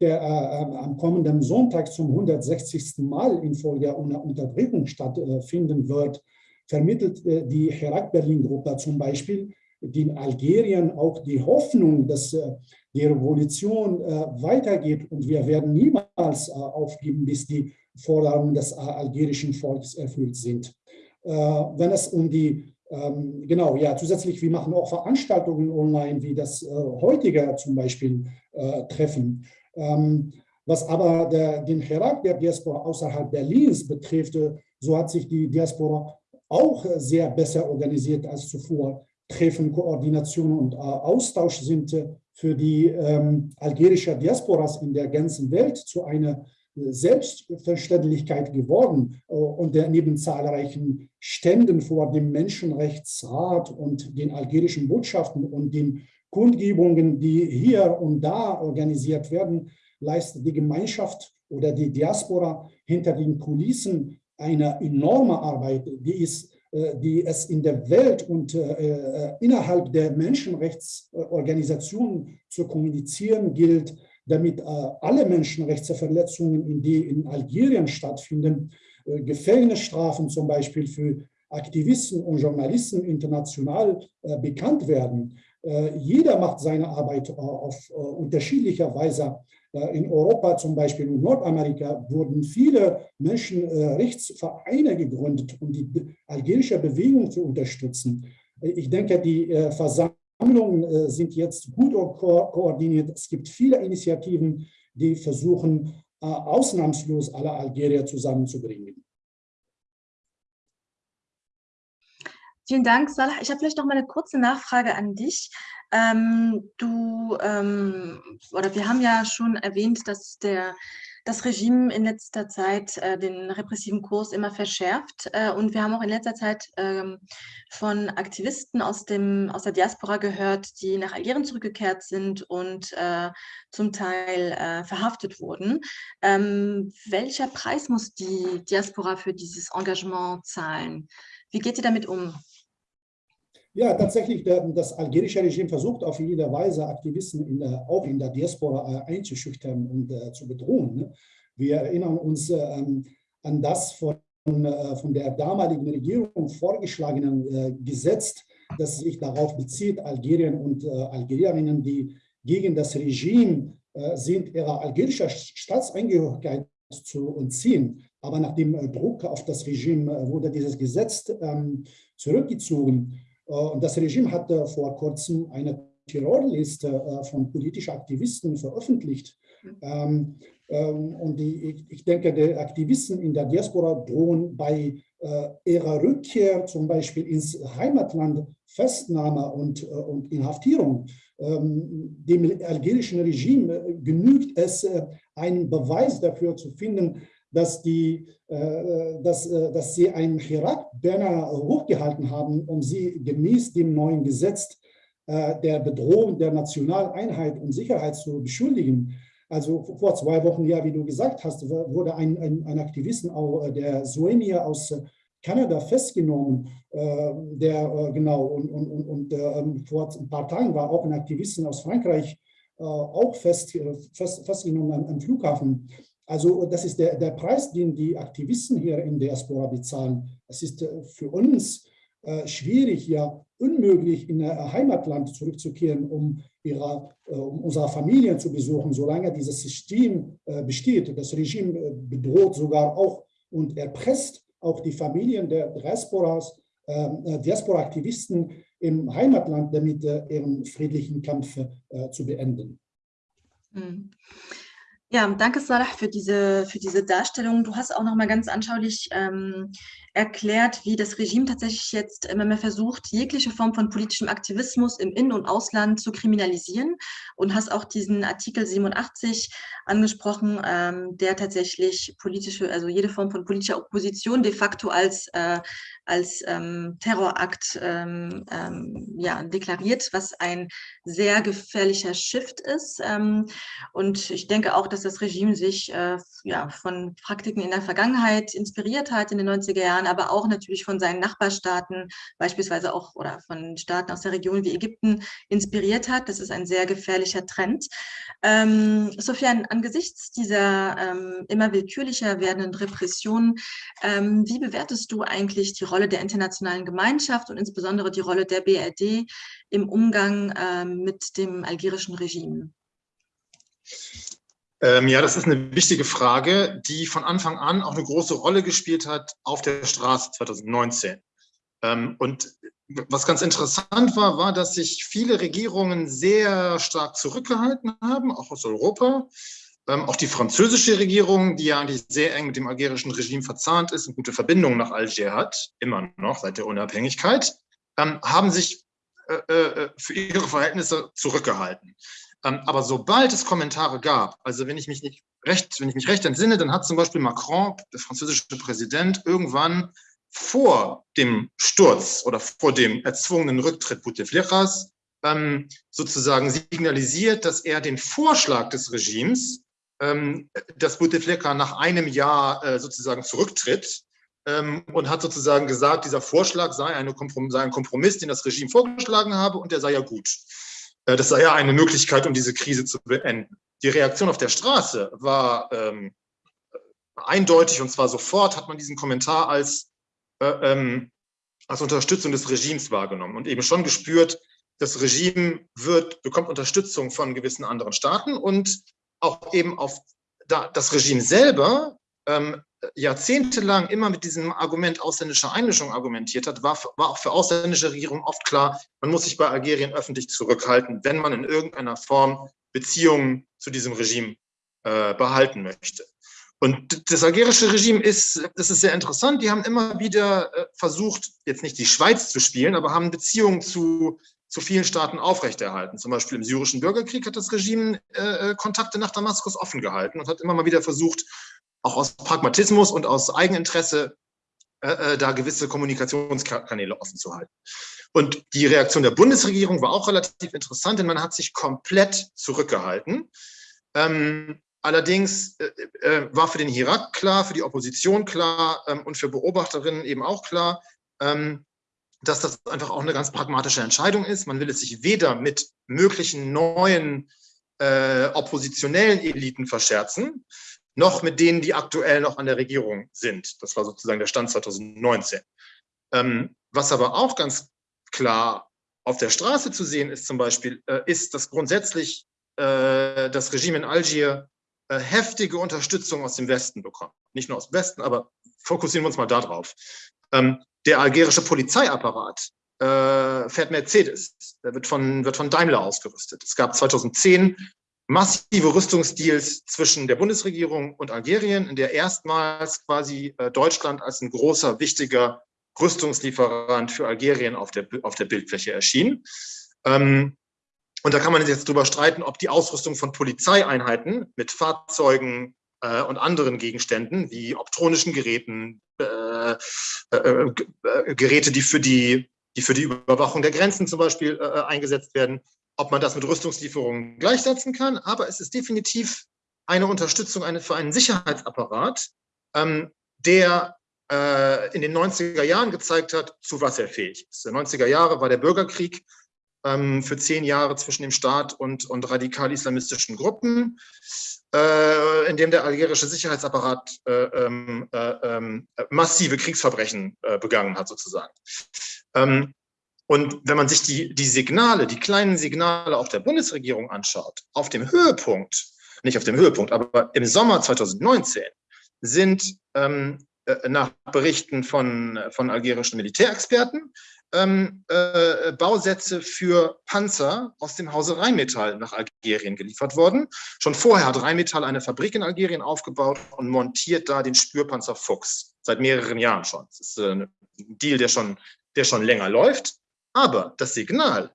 der äh, am kommenden Sonntag zum 160. Mal in Folge einer Unterbrechung stattfinden wird, vermittelt äh, die Herat Berlin-Gruppe zum Beispiel den Algerien auch die Hoffnung, dass äh, die Revolution äh, weitergeht und wir werden niemals äh, aufgeben, bis die Forderungen des algerischen Volkes erfüllt sind. Wenn es um die ähm, genau, ja, zusätzlich, wir machen auch Veranstaltungen online, wie das heutige zum Beispiel Treffen. Ähm, was aber der, den Herak der Diaspora außerhalb Berlins betrifft, so hat sich die Diaspora auch sehr besser organisiert als zuvor. Treffen, Koordination und äh, Austausch sind äh, für die ähm, algerische Diasporas in der ganzen Welt zu einer äh, Selbstverständlichkeit geworden und neben zahlreichen Ständen vor dem Menschenrechtsrat und den algerischen Botschaften und den Kundgebungen, die hier und da organisiert werden, leistet die Gemeinschaft oder die Diaspora hinter den Kulissen eine enorme Arbeit, die ist die es in der Welt und äh, äh, innerhalb der Menschenrechtsorganisationen zu kommunizieren gilt, damit alle Menschenrechtsverletzungen, die in Algerien stattfinden, Gefängnisstrafen zum Beispiel für Aktivisten und Journalisten international bekannt werden. Jeder macht seine Arbeit auf unterschiedlicher Weise äh, in Europa zum Beispiel und Nordamerika wurden viele Menschenrechtsvereine gegründet, um die algerische Bewegung zu unterstützen. Ich denke, die äh, Versammlungen äh, sind jetzt gut ko koordiniert. Es gibt viele Initiativen, die versuchen, ausnahmslos alle Algerier zusammenzubringen.
Vielen Dank, Salah. Ich habe vielleicht noch mal eine kurze Nachfrage an dich. Ähm, du, ähm, oder wir haben ja schon erwähnt, dass der das Regime in letzter Zeit äh, den repressiven Kurs immer verschärft. Äh, und wir haben auch in letzter Zeit ähm, von Aktivisten aus, dem, aus der Diaspora gehört, die nach Algerien zurückgekehrt sind und äh, zum Teil äh, verhaftet wurden. Ähm, welcher Preis muss die Diaspora für dieses Engagement zahlen? Wie geht ihr damit um?
Ja, tatsächlich, das algerische Regime versucht auf jede Weise, Aktivisten in der, auch in der Diaspora äh, einzuschüchtern und äh, zu bedrohen. Ne? Wir erinnern uns ähm, an das von, äh, von der damaligen Regierung vorgeschlagenen äh, Gesetz, das sich darauf bezieht, Algerien und äh, Algerierinnen, die gegen das Regime äh, sind, ihrer algerischer Staatsangehörigkeit zu entziehen. Aber nach dem Druck auf das Regime wurde dieses Gesetz ähm, zurückgezogen. Äh, und das Regime hat vor kurzem eine Terrorliste äh, von politischen Aktivisten veröffentlicht. Ähm, ähm, und die, ich denke, die Aktivisten in der Diaspora drohen bei äh, ihrer Rückkehr zum Beispiel ins Heimatland Festnahme und, und Inhaftierung. Ähm, dem algerischen Regime genügt es, einen Beweis dafür zu finden, dass, die, äh, dass, äh, dass sie einen Hirak-Banner hochgehalten haben, um sie gemäß dem neuen Gesetz äh, der Bedrohung der nationalen Einheit und Sicherheit zu beschuldigen. Also vor zwei Wochen, ja, wie du gesagt hast, wurde ein, ein, ein Aktivisten, der Suenia aus Kanada festgenommen, der genau, und, und, und, und vor ein paar Tagen war auch ein Aktivisten aus Frankreich auch fest, fest, festgenommen am, am Flughafen. Also das ist der, der Preis, den die Aktivisten hier in der Diaspora bezahlen. Es ist äh, für uns äh, schwierig, ja unmöglich in ihr Heimatland zurückzukehren, um, ihrer, äh, um unsere Familien zu besuchen, solange dieses System äh, besteht. Das Regime äh, bedroht sogar auch und erpresst auch die Familien der Diasporas, ähm, äh, Diaspora-Aktivisten im Heimatland, damit ihren friedlichen Kampf zu beenden.
Mhm. Ja, danke Salah für diese, für diese Darstellung. Du hast auch noch mal ganz anschaulich ähm, erklärt, wie das Regime tatsächlich jetzt immer mehr versucht, jegliche Form von politischem Aktivismus im In- und Ausland zu kriminalisieren und hast auch diesen Artikel 87 angesprochen, ähm, der tatsächlich politische, also jede Form von politischer Opposition de facto als, äh, als ähm, Terrorakt ähm, ähm ja, deklariert, was ein sehr gefährlicher Shift ist. Ähm, und ich denke auch, dass das Regime sich äh, ja, von Praktiken in der Vergangenheit inspiriert hat in den 90er Jahren, aber auch natürlich von seinen Nachbarstaaten, beispielsweise auch oder von Staaten aus der Region wie Ägypten inspiriert hat. Das ist ein sehr gefährlicher Trend. Ähm, Sofian, angesichts dieser ähm, immer willkürlicher werdenden Repressionen, ähm, wie bewertest du eigentlich die Rolle der internationalen Gemeinschaft und insbesondere die Rolle der BRD im Umgang ähm, mit dem algerischen Regime?
Ähm, ja, das ist eine wichtige Frage, die von Anfang an auch eine große Rolle gespielt hat auf der Straße 2019. Ähm, und was ganz interessant war, war, dass sich viele Regierungen sehr stark zurückgehalten haben, auch aus Europa. Ähm, auch die französische Regierung, die ja eigentlich sehr eng mit dem algerischen Regime verzahnt ist und gute Verbindungen nach Alger hat, immer noch seit der Unabhängigkeit, ähm, haben sich äh, äh, für ihre Verhältnisse zurückgehalten. Ähm, aber sobald es Kommentare gab, also wenn ich mich nicht recht, wenn ich mich recht entsinne, dann hat zum Beispiel Macron, der französische Präsident, irgendwann vor dem Sturz oder vor dem erzwungenen Rücktritt Bouteflikas ähm, sozusagen signalisiert, dass er den Vorschlag des Regimes, ähm, dass Bouteflika nach einem Jahr äh, sozusagen zurücktritt, ähm, und hat sozusagen gesagt, dieser Vorschlag sei, sei ein Kompromiss, den das Regime vorgeschlagen habe und der sei ja gut. Äh, das sei ja eine Möglichkeit, um diese Krise zu beenden. Die Reaktion auf der Straße war ähm, eindeutig und zwar sofort hat man diesen Kommentar als, äh, ähm, als Unterstützung des Regimes wahrgenommen und eben schon gespürt, das Regime wird, bekommt Unterstützung von gewissen anderen Staaten und auch eben auf da, das Regime selber ähm, jahrzehntelang immer mit diesem Argument ausländischer Einmischung argumentiert hat, war, war auch für ausländische Regierungen oft klar, man muss sich bei Algerien öffentlich zurückhalten, wenn man in irgendeiner Form Beziehungen zu diesem Regime äh, behalten möchte. Und das algerische Regime ist, das ist sehr interessant, die haben immer wieder äh, versucht, jetzt nicht die Schweiz zu spielen, aber haben Beziehungen zu zu vielen Staaten aufrechterhalten. Zum Beispiel im syrischen Bürgerkrieg hat das Regime äh, Kontakte nach Damaskus offen gehalten und hat immer mal wieder versucht, auch aus Pragmatismus und aus Eigeninteresse äh, äh, da gewisse Kommunikationskanäle offen zu halten. Und die Reaktion der Bundesregierung war auch relativ interessant, denn man hat sich komplett zurückgehalten. Ähm, allerdings äh, äh, war für den Irak klar, für die Opposition klar ähm, und für Beobachterinnen eben auch klar, ähm, dass das einfach auch eine ganz pragmatische Entscheidung ist. Man will es sich weder mit möglichen neuen äh, oppositionellen Eliten verscherzen, noch mit denen, die aktuell noch an der Regierung sind. Das war sozusagen der Stand 2019. Ähm, was aber auch ganz klar auf der Straße zu sehen ist zum Beispiel, äh, ist, dass grundsätzlich äh, das Regime in Algier äh, heftige Unterstützung aus dem Westen bekommt. Nicht nur aus dem Westen, aber fokussieren wir uns mal darauf. Ähm, der algerische Polizeiapparat äh, fährt Mercedes. Der wird von, wird von Daimler ausgerüstet. Es gab 2010 massive Rüstungsdeals zwischen der Bundesregierung und Algerien, in der erstmals quasi äh, Deutschland als ein großer, wichtiger Rüstungslieferant für Algerien auf der, auf der Bildfläche erschien. Ähm, und da kann man jetzt drüber streiten, ob die Ausrüstung von Polizeieinheiten mit Fahrzeugen äh, und anderen Gegenständen wie optronischen Geräten, äh, Geräte, die für die, die für die Überwachung der Grenzen zum Beispiel eingesetzt werden, ob man das mit Rüstungslieferungen gleichsetzen kann. Aber es ist definitiv eine Unterstützung für einen Sicherheitsapparat, ähm, der äh, in den 90er Jahren gezeigt hat, zu was er fähig ist. In den 90er Jahren war der Bürgerkrieg ähm, für zehn Jahre zwischen dem Staat und, und radikal-islamistischen Gruppen äh, in dem der algerische Sicherheitsapparat äh, ähm, äh, ähm, massive Kriegsverbrechen äh, begangen hat, sozusagen. Ähm, und wenn man sich die, die Signale, die kleinen Signale auch der Bundesregierung anschaut, auf dem Höhepunkt, nicht auf dem Höhepunkt, aber im Sommer 2019 sind ähm, äh, nach Berichten von, von algerischen Militärexperten ähm, äh, Bausätze für Panzer aus dem Hause Rheinmetall nach Algerien geliefert worden. Schon vorher hat Rheinmetall eine Fabrik in Algerien aufgebaut und montiert da den Spürpanzer Fuchs. Seit mehreren Jahren schon. Das ist äh, ein Deal, der schon, der schon länger läuft. Aber das Signal,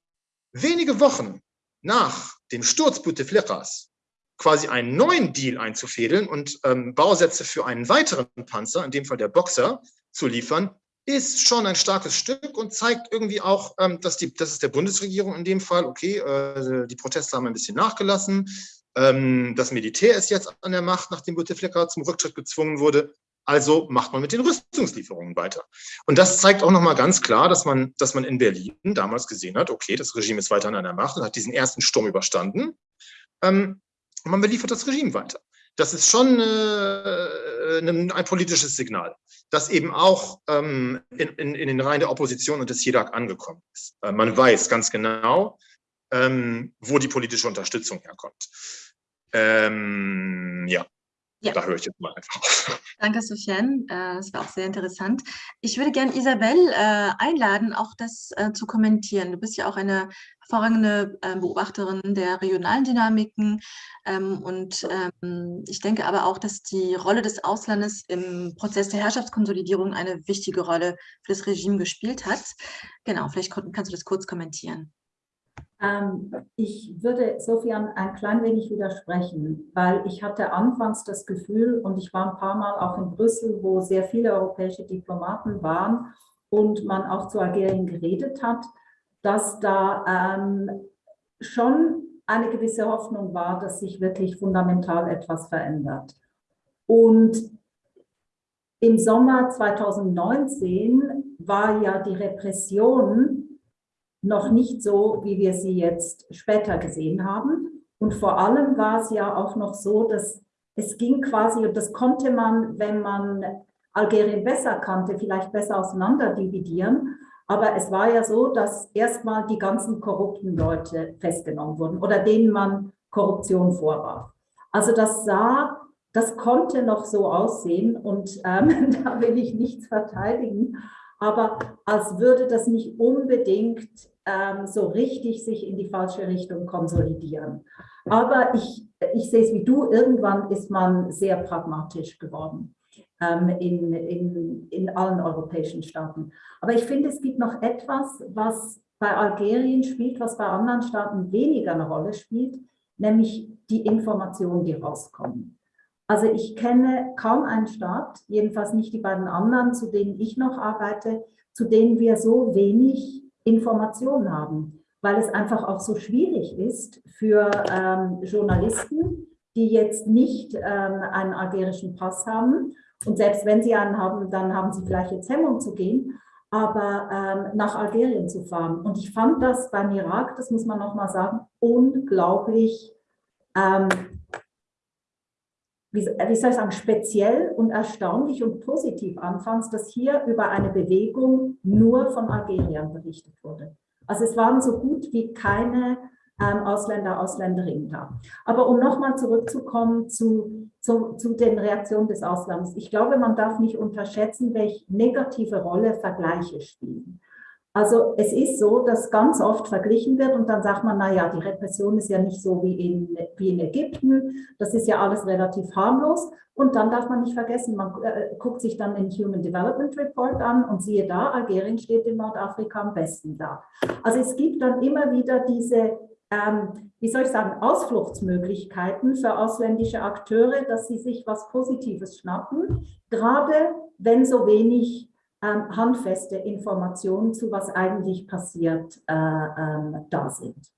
wenige Wochen nach dem Sturz Bouteflikas quasi einen neuen Deal einzufädeln und ähm, Bausätze für einen weiteren Panzer, in dem Fall der Boxer, zu liefern, ist schon ein starkes Stück und zeigt irgendwie auch, ähm, dass, die, dass es der Bundesregierung in dem Fall, okay, äh, die Proteste haben ein bisschen nachgelassen, ähm, das Militär ist jetzt an der Macht, nachdem Bouteflika zum Rücktritt gezwungen wurde, also macht man mit den Rüstungslieferungen weiter. Und das zeigt auch nochmal ganz klar, dass man, dass man in Berlin damals gesehen hat, okay, das Regime ist weiter an der Macht und hat diesen ersten Sturm überstanden. Ähm, und man beliefert das Regime weiter das ist schon äh, ein, ein, politisches Signal, das eben auch ähm, in, in, in, den Reihen der Opposition und des JEDAG angekommen ist. Äh, man weiß ganz genau, ähm, wo die politische Unterstützung herkommt. Ähm, ja. Ja. Da höre ich jetzt mal einfach auf.
Danke, Sofiane. Äh, das war auch sehr interessant. Ich würde gerne Isabel äh, einladen, auch das äh, zu kommentieren. Du bist ja auch eine hervorragende Beobachterin der regionalen Dynamiken. Ähm, und ähm, ich denke aber auch, dass die Rolle des Auslandes im Prozess der Herrschaftskonsolidierung eine wichtige Rolle für das Regime gespielt hat. Genau, vielleicht kannst du das kurz kommentieren.
Ähm, ich würde Sofian ein klein wenig widersprechen, weil ich hatte anfangs das Gefühl, und ich war ein paar Mal auch in Brüssel, wo sehr viele europäische Diplomaten waren und man auch zu Algerien geredet hat, dass da ähm, schon eine gewisse Hoffnung war, dass sich wirklich fundamental etwas verändert. Und im Sommer 2019 war ja die Repression noch nicht so, wie wir sie jetzt später gesehen haben. Und vor allem war es ja auch noch so, dass es ging quasi, und das konnte man, wenn man Algerien besser kannte, vielleicht besser auseinander dividieren. Aber es war ja so, dass erstmal die ganzen korrupten Leute festgenommen wurden oder denen man Korruption vorwarf. Also das sah, das konnte noch so aussehen und ähm, [laughs] da will ich nichts verteidigen aber als würde das nicht unbedingt ähm, so richtig sich in die falsche Richtung konsolidieren. Aber ich, ich sehe es wie du, irgendwann ist man sehr pragmatisch geworden ähm, in, in, in allen europäischen Staaten. Aber ich finde, es gibt noch etwas, was bei Algerien spielt, was bei anderen Staaten weniger eine Rolle spielt, nämlich die Informationen, die rauskommen. Also ich kenne kaum einen Staat, jedenfalls nicht die beiden anderen, zu denen ich noch arbeite, zu denen wir so wenig Informationen haben, weil es einfach auch so schwierig ist für ähm, Journalisten, die jetzt nicht ähm, einen algerischen Pass haben. Und selbst wenn sie einen haben, dann haben sie vielleicht jetzt Hemmung zu gehen, aber ähm, nach Algerien zu fahren. Und ich fand das beim Irak, das muss man nochmal sagen, unglaublich, ähm, wie, wie soll ich sagen, speziell und erstaunlich und positiv anfangs, dass hier über eine Bewegung nur von Algerien berichtet wurde. Also es waren so gut wie keine ähm, Ausländer, Ausländerinnen da. Aber um nochmal zurückzukommen zu, zu, zu den Reaktionen des Auslands. Ich glaube, man darf nicht unterschätzen, welche negative Rolle Vergleiche spielen. Also es ist so, dass ganz oft verglichen wird und dann sagt man, naja, die Repression ist ja nicht so wie in, wie in Ägypten, das ist ja alles relativ harmlos. Und dann darf man nicht vergessen, man äh, guckt sich dann den Human Development Report an und siehe da, Algerien steht in Nordafrika am besten da. Also es gibt dann immer wieder diese ähm, wie soll ich sagen, Ausfluchtsmöglichkeiten für ausländische Akteure, dass sie sich was Positives schnappen, gerade wenn so wenig ähm, handfeste Informationen zu was eigentlich passiert äh, ähm, da sind.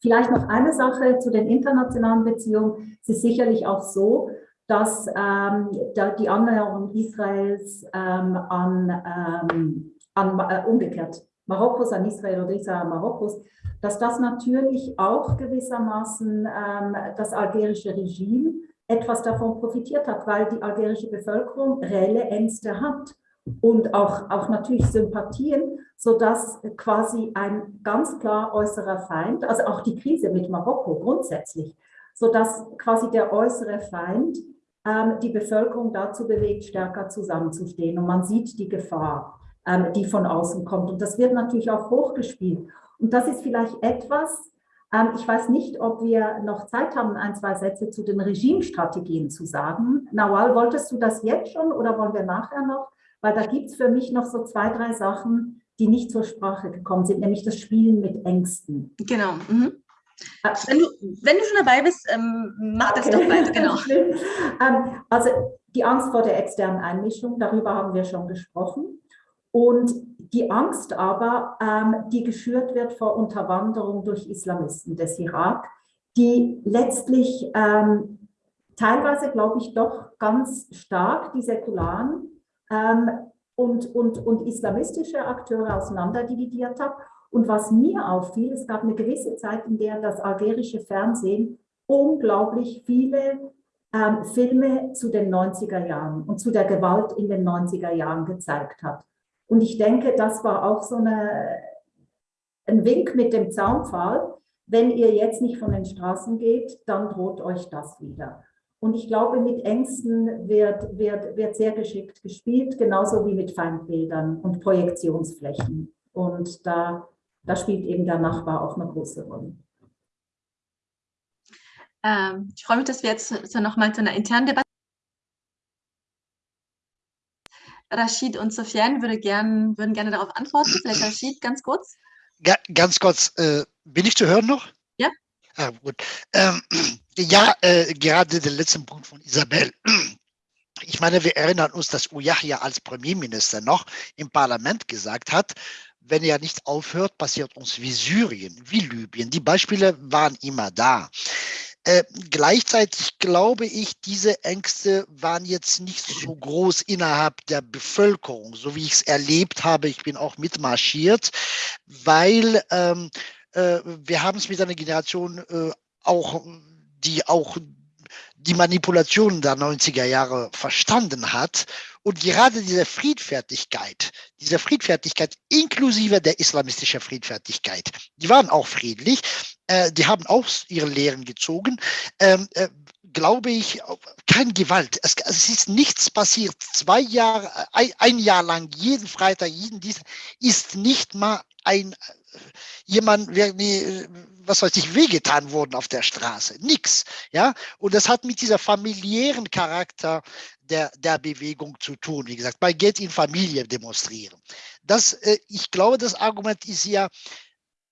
Vielleicht noch eine Sache zu den internationalen Beziehungen. Es ist sicherlich auch so, dass ähm, da die Annäherung Israels ähm, an, ähm, an äh, umgekehrt Marokkos an Israel oder Israel an Marokkos, dass das natürlich auch gewissermaßen ähm, das algerische Regime etwas davon profitiert hat, weil die algerische Bevölkerung reelle Ängste hat und auch, auch natürlich Sympathien, sodass quasi ein ganz klar äußerer Feind, also auch die Krise mit Marokko grundsätzlich, sodass quasi der äußere Feind ähm, die Bevölkerung dazu bewegt, stärker zusammenzustehen. Und man sieht die Gefahr ähm, die von außen kommt. Und das wird natürlich auch hochgespielt. Und das ist vielleicht etwas, ähm, ich weiß nicht, ob wir noch Zeit haben, ein, zwei Sätze zu den Regimestrategien zu sagen. Nawal, wolltest du das jetzt schon oder wollen wir nachher noch? Weil da gibt es für mich noch so zwei, drei Sachen, die nicht zur Sprache gekommen sind, nämlich das Spielen mit Ängsten.
Genau. Mhm. Äh, wenn du, wenn du schon dabei bist, ähm, mach das doch weiter, genau. [laughs]
ähm, also die Angst vor der externen Einmischung, darüber haben wir schon gesprochen. Und die Angst aber, ähm, die geschürt wird vor Unterwanderung durch Islamisten des Irak, die letztlich ähm, teilweise, glaube ich, doch ganz stark die säkularen und, und, und islamistische Akteure auseinanderdividiert hat. Und was mir auffiel, es gab eine gewisse Zeit, in der das algerische Fernsehen unglaublich viele ähm, Filme zu den 90er Jahren und zu der Gewalt in den 90er Jahren gezeigt hat. Und ich denke, das war auch so eine, ein Wink mit dem Zaunpfahl. Wenn ihr jetzt nicht von den Straßen geht, dann droht euch das wieder. Und ich glaube, mit Ängsten wird, wird, wird sehr geschickt gespielt, genauso wie mit Feindbildern und Projektionsflächen. Und da, da spielt eben der Nachbar auch eine große Rolle.
Ähm, ich freue mich, dass wir jetzt so nochmal zu einer internen Debatte Rashid und Sofiane würde gern, würden gerne darauf antworten. Vielleicht Rashid ganz kurz.
Ja, ganz kurz, äh, bin ich zu hören noch? Ah, gut. Ähm, [clears throat] ja, äh, gerade der letzte Punkt von Isabel. [clears throat] Ich meine, wir erinnern uns, dass Uyahya als Premierminister noch im Parlament gesagt hat, wenn er nicht aufhört, passiert uns wie Syrien, wie Libyen. Die Beispiele waren immer da. Äh, gleichzeitig glaube ich, diese Ängste waren jetzt nicht so groß innerhalb der Bevölkerung, so wie ich es erlebt habe. Ich bin auch mitmarschiert, weil ähm, äh, wir haben es mit einer Generation äh, auch, die auch die Manipulationen der 90er Jahre verstanden hat. Und gerade diese Friedfertigkeit, diese Friedfertigkeit inklusive der islamistischen Friedfertigkeit, die waren auch friedlich, äh, die haben auch ihre Lehren gezogen. Ähm, äh, glaube ich, kein Gewalt. Es, es, ist nichts passiert. Zwei Jahre, ein, ein Jahr lang, jeden Freitag, jeden Dienstag, ist nicht mal ein jemand, was weiß ich, wehgetan worden auf der Straße. Nix. Ja? Und das hat mit dieser familiären Charakter der, der Bewegung zu tun. Wie gesagt, man geht in Familie demonstrieren. das, äh, ich glaube, das Argument ist ja,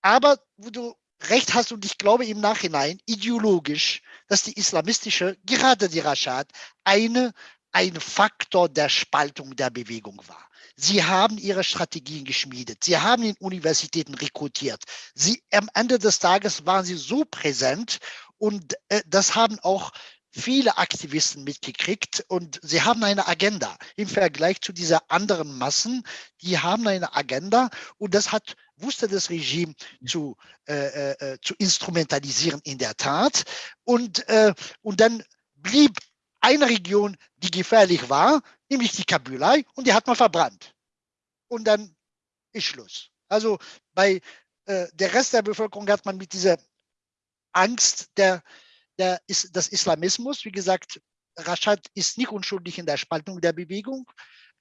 aber wo du recht hast und ich glaube im Nachhinein ideologisch, dass die islamistische, gerade die Rashad, eine, ein Faktor der Spaltung der Bewegung war. Sie haben ihre Strategien geschmiedet. Sie haben in Universitäten rekrutiert. Sie, am Ende des Tages waren sie so präsent und äh, das haben auch viele Aktivisten mitgekriegt und sie haben eine Agenda im Vergleich zu dieser anderen Massen. Die haben eine Agenda und das hat wusste das Regime zu, äh, äh, zu instrumentalisieren in der Tat und äh, und dann blieb eine Region, die gefährlich war, nämlich die Kabylei und die hat man verbrannt und dann ist Schluss. Also bei äh, der Rest der Bevölkerung hat man mit dieser Angst der der des Islamismus. Wie gesagt, Rashad ist nicht unschuldig in der Spaltung der Bewegung.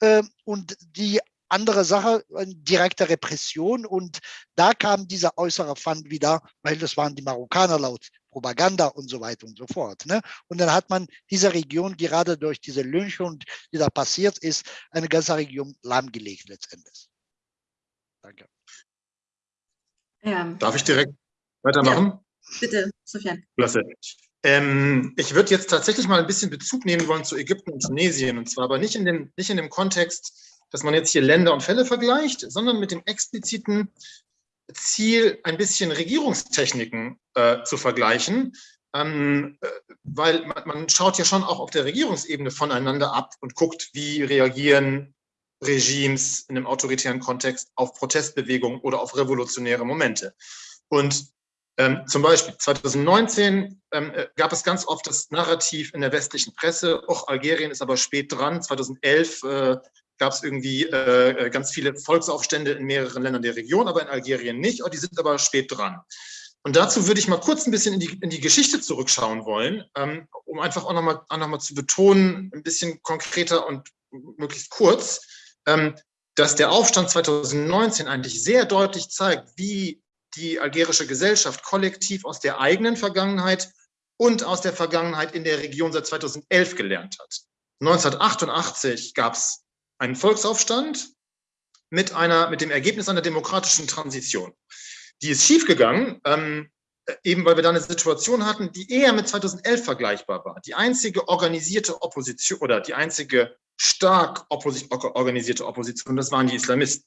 Ähm, und die andere Sache, direkte Repression. Und da kam dieser äußere Fund wieder, weil das waren die Marokkaner laut Propaganda und so weiter und so fort. Ne? Und dann hat man diese Region gerade durch diese Lynchung, die da passiert ist, eine ganze Region lahmgelegt letztendlich.
Danke. Ja. Darf ich direkt weitermachen? Ja,
bitte, Sofian.
Klasse. Ähm, ich würde jetzt tatsächlich mal ein bisschen Bezug nehmen wollen zu Ägypten und Tunesien. Und zwar aber nicht in, dem, nicht in dem Kontext, dass man jetzt hier Länder und Fälle vergleicht, sondern mit dem expliziten Ziel, ein bisschen Regierungstechniken äh, zu vergleichen. Ähm, äh, weil man, man schaut ja schon auch auf der Regierungsebene voneinander ab und guckt, wie reagieren Regimes in einem autoritären Kontext auf Protestbewegungen oder auf revolutionäre Momente. Und ähm, zum Beispiel 2019 ähm, äh, gab es ganz oft das Narrativ in der westlichen Presse, auch Algerien ist aber spät dran. 2011 äh, gab es irgendwie äh, äh, ganz viele Volksaufstände in mehreren Ländern der Region, aber in Algerien nicht. Oh, die sind aber spät dran. Und dazu würde ich mal kurz ein bisschen in die, in die Geschichte zurückschauen wollen, ähm, um einfach auch nochmal noch zu betonen, ein bisschen konkreter und möglichst kurz, ähm, dass der Aufstand 2019 eigentlich sehr deutlich zeigt, wie die algerische Gesellschaft kollektiv aus der eigenen Vergangenheit und aus der Vergangenheit in der Region seit 2011 gelernt hat. 1988 gab es einen Volksaufstand mit, einer, mit dem Ergebnis einer demokratischen Transition. Die ist schiefgegangen, ähm, eben weil wir da eine Situation hatten, die eher mit 2011 vergleichbar war. Die einzige organisierte Opposition oder die einzige stark organisierte Opposition, das waren die Islamisten,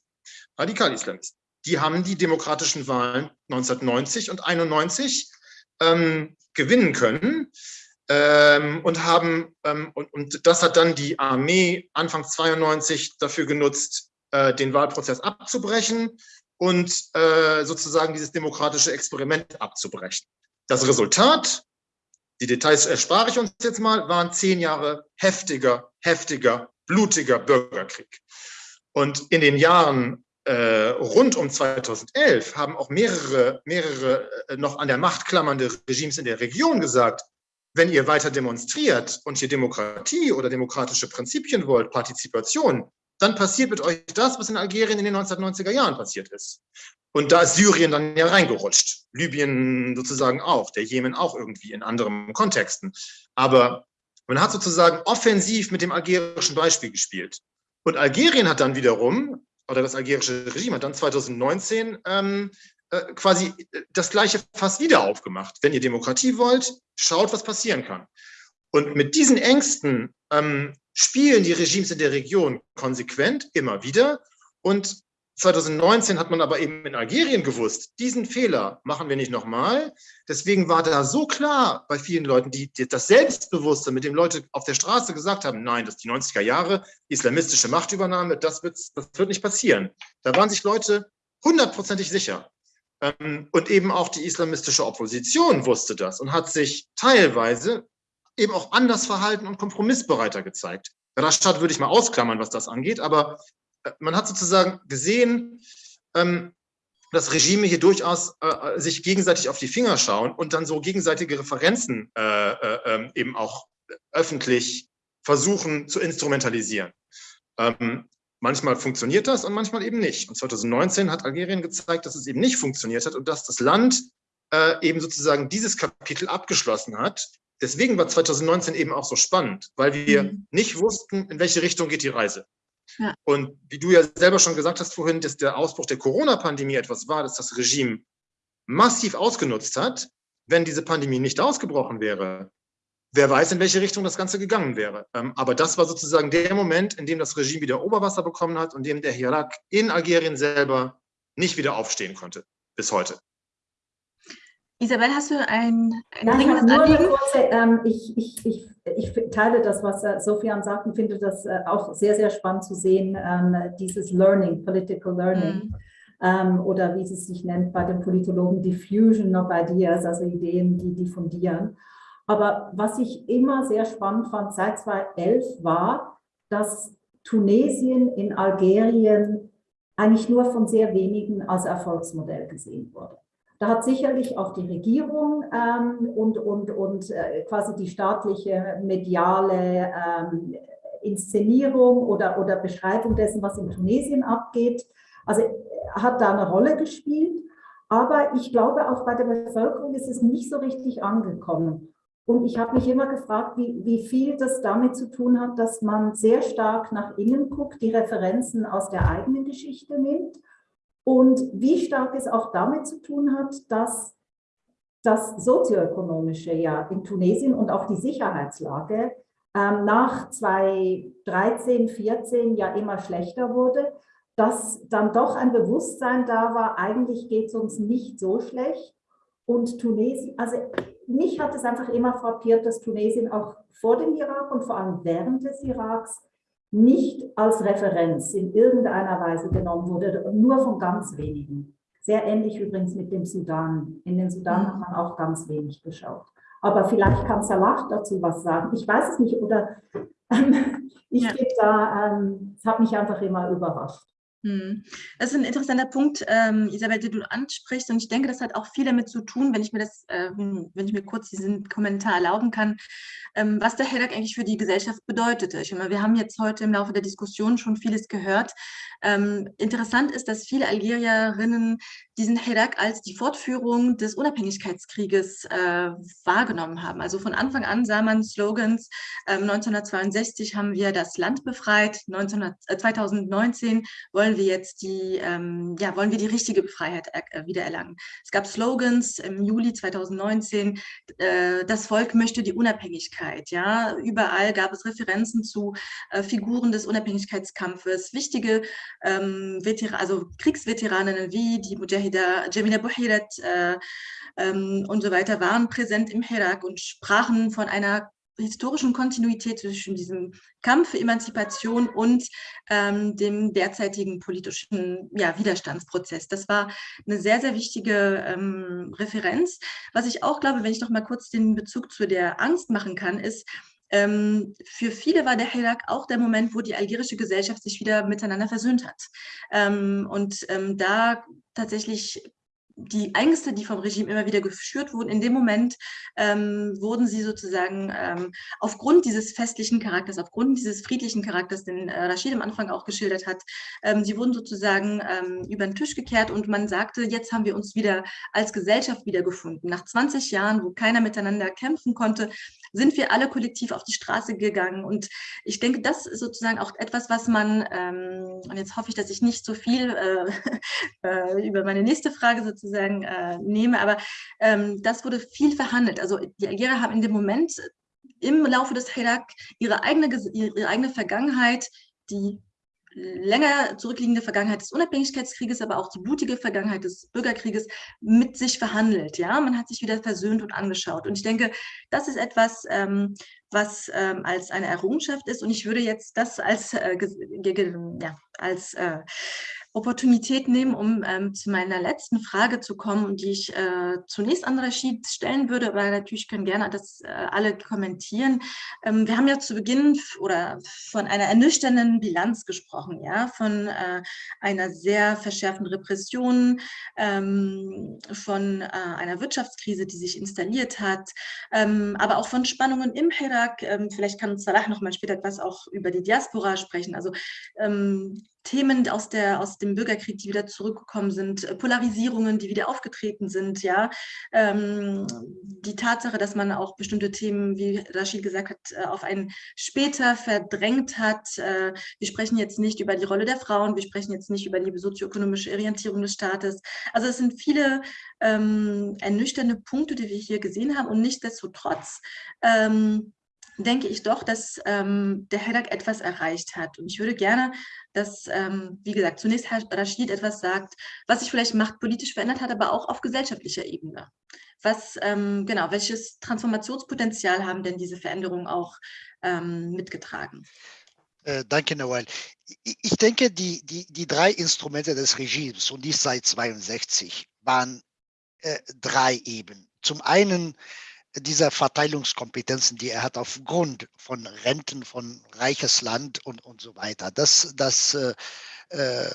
Radikal-Islamisten die haben die demokratischen Wahlen 1990 und 91 ähm, gewinnen können ähm, und haben ähm, und, und, das hat dann die Armee Anfang 92 dafür genutzt, äh, den Wahlprozess abzubrechen und äh, sozusagen dieses demokratische Experiment abzubrechen. Das Resultat, die Details erspare ich uns jetzt mal, waren zehn Jahre heftiger, heftiger, blutiger Bürgerkrieg. Und in den Jahren äh, rund um 2011 haben auch mehrere, mehrere äh, noch an der Macht klammernde Regimes in der Region gesagt, wenn ihr weiter demonstriert und hier Demokratie oder demokratische Prinzipien wollt, Partizipation, dann passiert mit euch das, was in Algerien in den 1990er Jahren passiert ist. Und da ist Syrien dann ja reingerutscht, Libyen sozusagen auch, der Jemen auch irgendwie in anderen Kontexten. Aber man hat sozusagen offensiv mit dem algerischen Beispiel gespielt. Und Algerien hat dann wiederum oder das algerische Regime hat dann 2019 ähm, äh, quasi das gleiche fast wieder aufgemacht. Wenn ihr Demokratie wollt, schaut, was passieren kann. Und mit diesen Ängsten ähm, spielen die Regimes in der Region konsequent immer wieder. Und 2019 hat man aber eben in Algerien gewusst, diesen Fehler machen wir nicht nochmal. Deswegen war da so klar bei vielen Leuten, die, die, das Selbstbewusste, mit dem Leute auf der Straße gesagt haben, nein, das ist die 90er Jahre, islamistische Machtübernahme, das das wird nicht passieren. Da waren sich Leute hundertprozentig sicher. Ähm, und eben auch die islamistische Opposition wusste das und hat sich teilweise eben auch anders verhalten und kompromissbereiter gezeigt. Rashad würde ich mal ausklammern, was das angeht, aber man hat sozusagen gesehen, ähm, dass Regime hier durchaus äh, sich gegenseitig auf die Finger schauen und dann so gegenseitige Referenzen äh, äh, ähm, eben auch öffentlich versuchen zu instrumentalisieren. Manchmal funktioniert das und manchmal eben nicht. Und 2019 hat Algerien gezeigt, dass es eben nicht funktioniert hat und dass das Land äh, eben sozusagen dieses Kapitel abgeschlossen hat. Deswegen war 2019 eben auch so spannend, weil wir mhm. nicht wussten, in welche Richtung geht die Reise. Ja. Und wie du ja selber schon gesagt hast vorhin, dass der Ausbruch der Corona-Pandemie etwas war, das das Regime massiv ausgenutzt hat, wenn diese Pandemie nicht ausgebrochen wäre, wer weiß, in welche Richtung das Ganze gegangen wäre. Ähm, aber das war sozusagen der Moment, in dem das Regime wieder Oberwasser bekommen hat und in dem der Hirak in Algerien selber nicht wieder aufstehen konnte, bis heute.
Isabel, hast du ein,
ein Nein, dringendes nur Anliegen? Kurze, ähm, ich, ich, ich, ich, teile das, was äh, Sofian sagt und finde das äh, auch sehr, sehr spannend zu sehen, ähm, dieses Learning, Political Learning. Mhm. Ähm, oder wie es sich nennt bei den Politologen, Diffusion of Ideas, also Ideen, die diffundieren. Aber was ich immer sehr spannend fand seit 2011 war, dass Tunesien in Algerien eigentlich nur von sehr wenigen als Erfolgsmodell gesehen wurde. Da hat sicherlich auch die Regierung ähm, und, und, und äh, quasi die staatliche mediale ähm, Inszenierung oder, oder Beschreibung dessen, was in Tunesien abgeht, also hat da eine Rolle gespielt. Aber ich glaube, auch bei der Bevölkerung ist es nicht so richtig angekommen. Und ich habe mich immer gefragt, wie, wie viel das damit zu tun hat, dass man sehr stark nach innen guckt, die Referenzen aus der eigenen Geschichte nimmt und wie stark es auch damit zu tun hat, dass das sozioökonomische ja in Tunesien und auch die Sicherheitslage ähm, nach 2013, 14 ja immer schlechter wurde, dass dann doch ein Bewusstsein da war, eigentlich geht es uns nicht so schlecht. Und Tunesien, also mich hat es einfach immer frappiert, dass Tunesien auch vor dem Irak und vor allem während des Iraks nicht als Referenz in irgendeiner Weise genommen wurde, nur von ganz wenigen. Sehr ähnlich übrigens mit dem Sudan. In den Sudan hat man auch ganz wenig geschaut. Aber vielleicht kann Salah dazu was sagen. Ich weiß es nicht oder [laughs] ähm, ich ja. da, ähm, es hat mich einfach immer überrascht.
Hm. Das ist ein interessanter Punkt, ähm, Isabel, den du ansprichst. Und ich denke, das hat auch viel damit zu tun, wenn ich mir das, äh, wenn ich mir kurz diesen Kommentar erlauben kann, ähm, was der Hedak eigentlich für die Gesellschaft bedeutete. Ich meine, wir haben jetzt heute im Laufe der Diskussion schon vieles gehört. Ähm, interessant ist, dass viele Algerierinnen diesen Hedak als die Fortführung des Unabhängigkeitskrieges äh, wahrgenommen haben. Also von Anfang an sah man Slogans. Ähm, 1962 haben wir das Land befreit. 19, äh, 2019 wollen wir jetzt die, ähm, ja, wollen wir die richtige Freiheit äh, wiedererlangen. Es gab Slogans im Juli 2019. Äh, das Volk möchte die Unabhängigkeit. Ja, überall gab es Referenzen zu äh, Figuren des Unabhängigkeitskampfes. Wichtige ähm, also Kriegsveteraninnen wie die Mujahida, Jamila Buhirat äh, ähm, und so weiter waren präsent im Herak und sprachen von einer historischen Kontinuität zwischen diesem Kampf für Emanzipation und ähm, dem derzeitigen politischen ja, Widerstandsprozess. Das war eine sehr, sehr wichtige ähm, Referenz. Was ich auch glaube, wenn ich noch mal kurz den Bezug zu der Angst machen kann, ist, ähm, für viele war der Hirak auch der Moment, wo die algerische Gesellschaft sich wieder miteinander versöhnt hat. Ähm, und ähm, da tatsächlich die Ängste, die vom Regime immer wieder geschürt wurden, in dem Moment ähm, wurden sie sozusagen ähm, aufgrund dieses festlichen Charakters, aufgrund dieses friedlichen Charakters, den äh, Rashid am Anfang auch geschildert hat, ähm, sie wurden sozusagen ähm, über den Tisch gekehrt und man sagte, jetzt haben wir uns wieder als Gesellschaft wiedergefunden. Nach 20 Jahren, wo keiner miteinander kämpfen konnte, sind wir alle kollektiv auf die Straße gegangen. Und ich denke, das ist sozusagen auch etwas, was man, ähm, und jetzt hoffe ich, dass ich nicht so viel äh, [laughs] äh, über meine nächste Frage sozusagen äh, nehme, aber ähm, das wurde viel verhandelt. Also die Algerier haben in dem Moment im Laufe des Hirak ihre eigene, ihre eigene Vergangenheit, die länger zurückliegende Vergangenheit des Unabhängigkeitskrieges, aber auch die blutige Vergangenheit des Bürgerkrieges mit sich verhandelt. Ja, man hat sich wieder versöhnt und angeschaut. Und ich denke, das ist etwas, ähm, was ähm, als eine Errungenschaft ist. Und ich würde jetzt das als, äh, ja, als äh, Opportunität nehmen, um ähm, zu meiner letzten Frage zu kommen die ich äh, zunächst an Rashid stellen würde, aber natürlich können gerne das äh, alle kommentieren. Ähm, wir haben ja zu Beginn oder von einer ernüchternden Bilanz gesprochen, ja, von äh, einer sehr verschärften Repression, ähm, von äh, einer Wirtschaftskrise, die sich installiert hat, ähm, aber auch von Spannungen im Irak. Ähm, vielleicht kann Salah noch mal später etwas auch über die Diaspora sprechen. Also ähm, Themen aus, der, aus dem Bürgerkrieg, die wieder zurückgekommen sind, äh, Polarisierungen, die wieder aufgetreten sind, ja, ähm, die Tatsache, dass man auch bestimmte Themen, wie Rashid gesagt hat, äh, auf ein später verdrängt hat. Äh, wir sprechen jetzt nicht über die Rolle der Frauen, wir sprechen jetzt nicht über die sozioökonomische Orientierung des Staates. Also es sind viele ähm, ernüchternde Punkte, die wir hier gesehen haben und nichtsdestotrotz ähm, denke ich doch, dass ähm, der Hedak etwas erreicht hat. Und ich würde gerne, dass, ähm, wie gesagt, zunächst Herr Rashid etwas sagt, was sich vielleicht machtpolitisch verändert hat, aber auch auf gesellschaftlicher Ebene. Was, ähm, genau, welches Transformationspotenzial haben denn diese Veränderungen auch ähm, mitgetragen?
Äh, danke, Noel. Ich, denke, die, die, die drei Instrumente des Regimes, und dies seit 62, waren äh, drei eben. Zum einen dieser Verteilungskompetenzen, die er hat aufgrund von Renten von reiches Land und, und so weiter. Das, das, äh, äh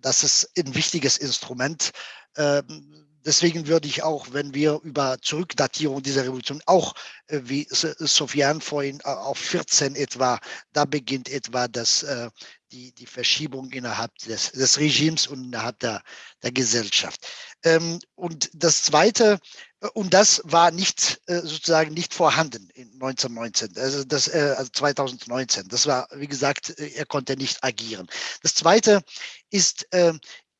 das ist ein wichtiges Instrument. Ähm, deswegen würde ich auch, wenn wir über Zurückdatierung dieser Revolution, auch äh, wie Sofian vorhin äh, auf 14 etwa, da beginnt etwa das, äh, die, die Verschiebung innerhalb des, des Regimes und innerhalb der, der Gesellschaft. Ähm, und das Zweite, und das war nicht sozusagen nicht vorhanden in 1919, also das also 2019. Das war, wie gesagt, er konnte nicht agieren. Das Zweite ist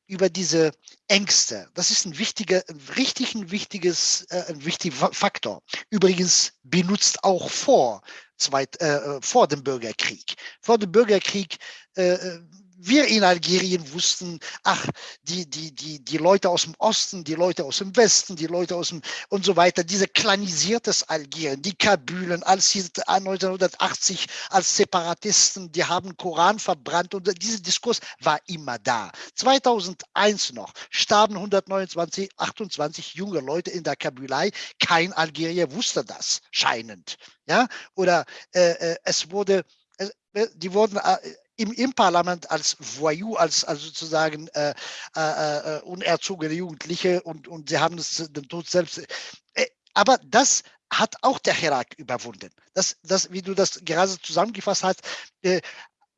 über diese Ängste. Das ist ein wichtiger, richtig ein wichtiges, äh, ein wichtiger Faktor. Übrigens benutzt auch vor, zweit, äh, vor dem Bürgerkrieg. Vor dem Bürgerkrieg äh, äh wir in Algerien wussten, ach, die, die, die, die Leute aus dem Osten, die Leute aus dem Westen, die Leute aus dem und so weiter, diese klanisiertes Algerien, die Kabylen, als 1980 als Separatisten, die haben Koran verbrannt und dieser Diskurs war immer da. 2001 noch starben 129, 28 junge Leute in der Kabylei. Kein Algerier wusste das, scheinend. Ja, oder äh, äh es wurde, äh, die wurden äh, im, im Parlament als Voyou, als, als sozusagen äh, äh, äh, unerzogene Jugendliche und, und sie haben es den Tod selbst. Äh, aber das hat auch der Herak überwunden. Das, das, wie du das gerade zusammengefasst hast, äh,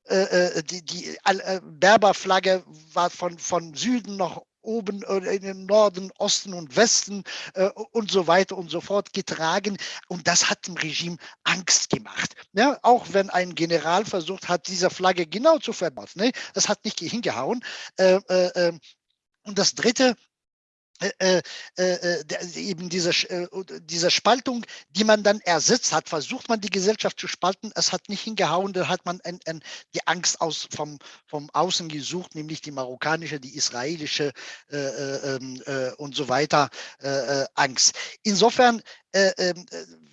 äh, die, die Berberflagge war von, von Süden nach oben in den Norden, Osten und Westen äh, und so weiter und so fort getragen. Und das hat dem Regime Angst gemacht. Ja, auch wenn ein General versucht hat, diese Flagge genau zu verbauen. Ne? Das hat nicht hingehauen. Äh, äh, ähm, und das Dritte, äh, äh, äh, eben diese, äh, diese Spaltung, die man dann ersetzt hat, versucht man die Gesellschaft zu spalten, es hat nicht hingehauen, da hat man ein, ein, die Angst aus, vom, vom Außen gesucht, nämlich die marokkanische, die israelische äh, äh, ähm, und so weiter Angst. Insofern äh, äh,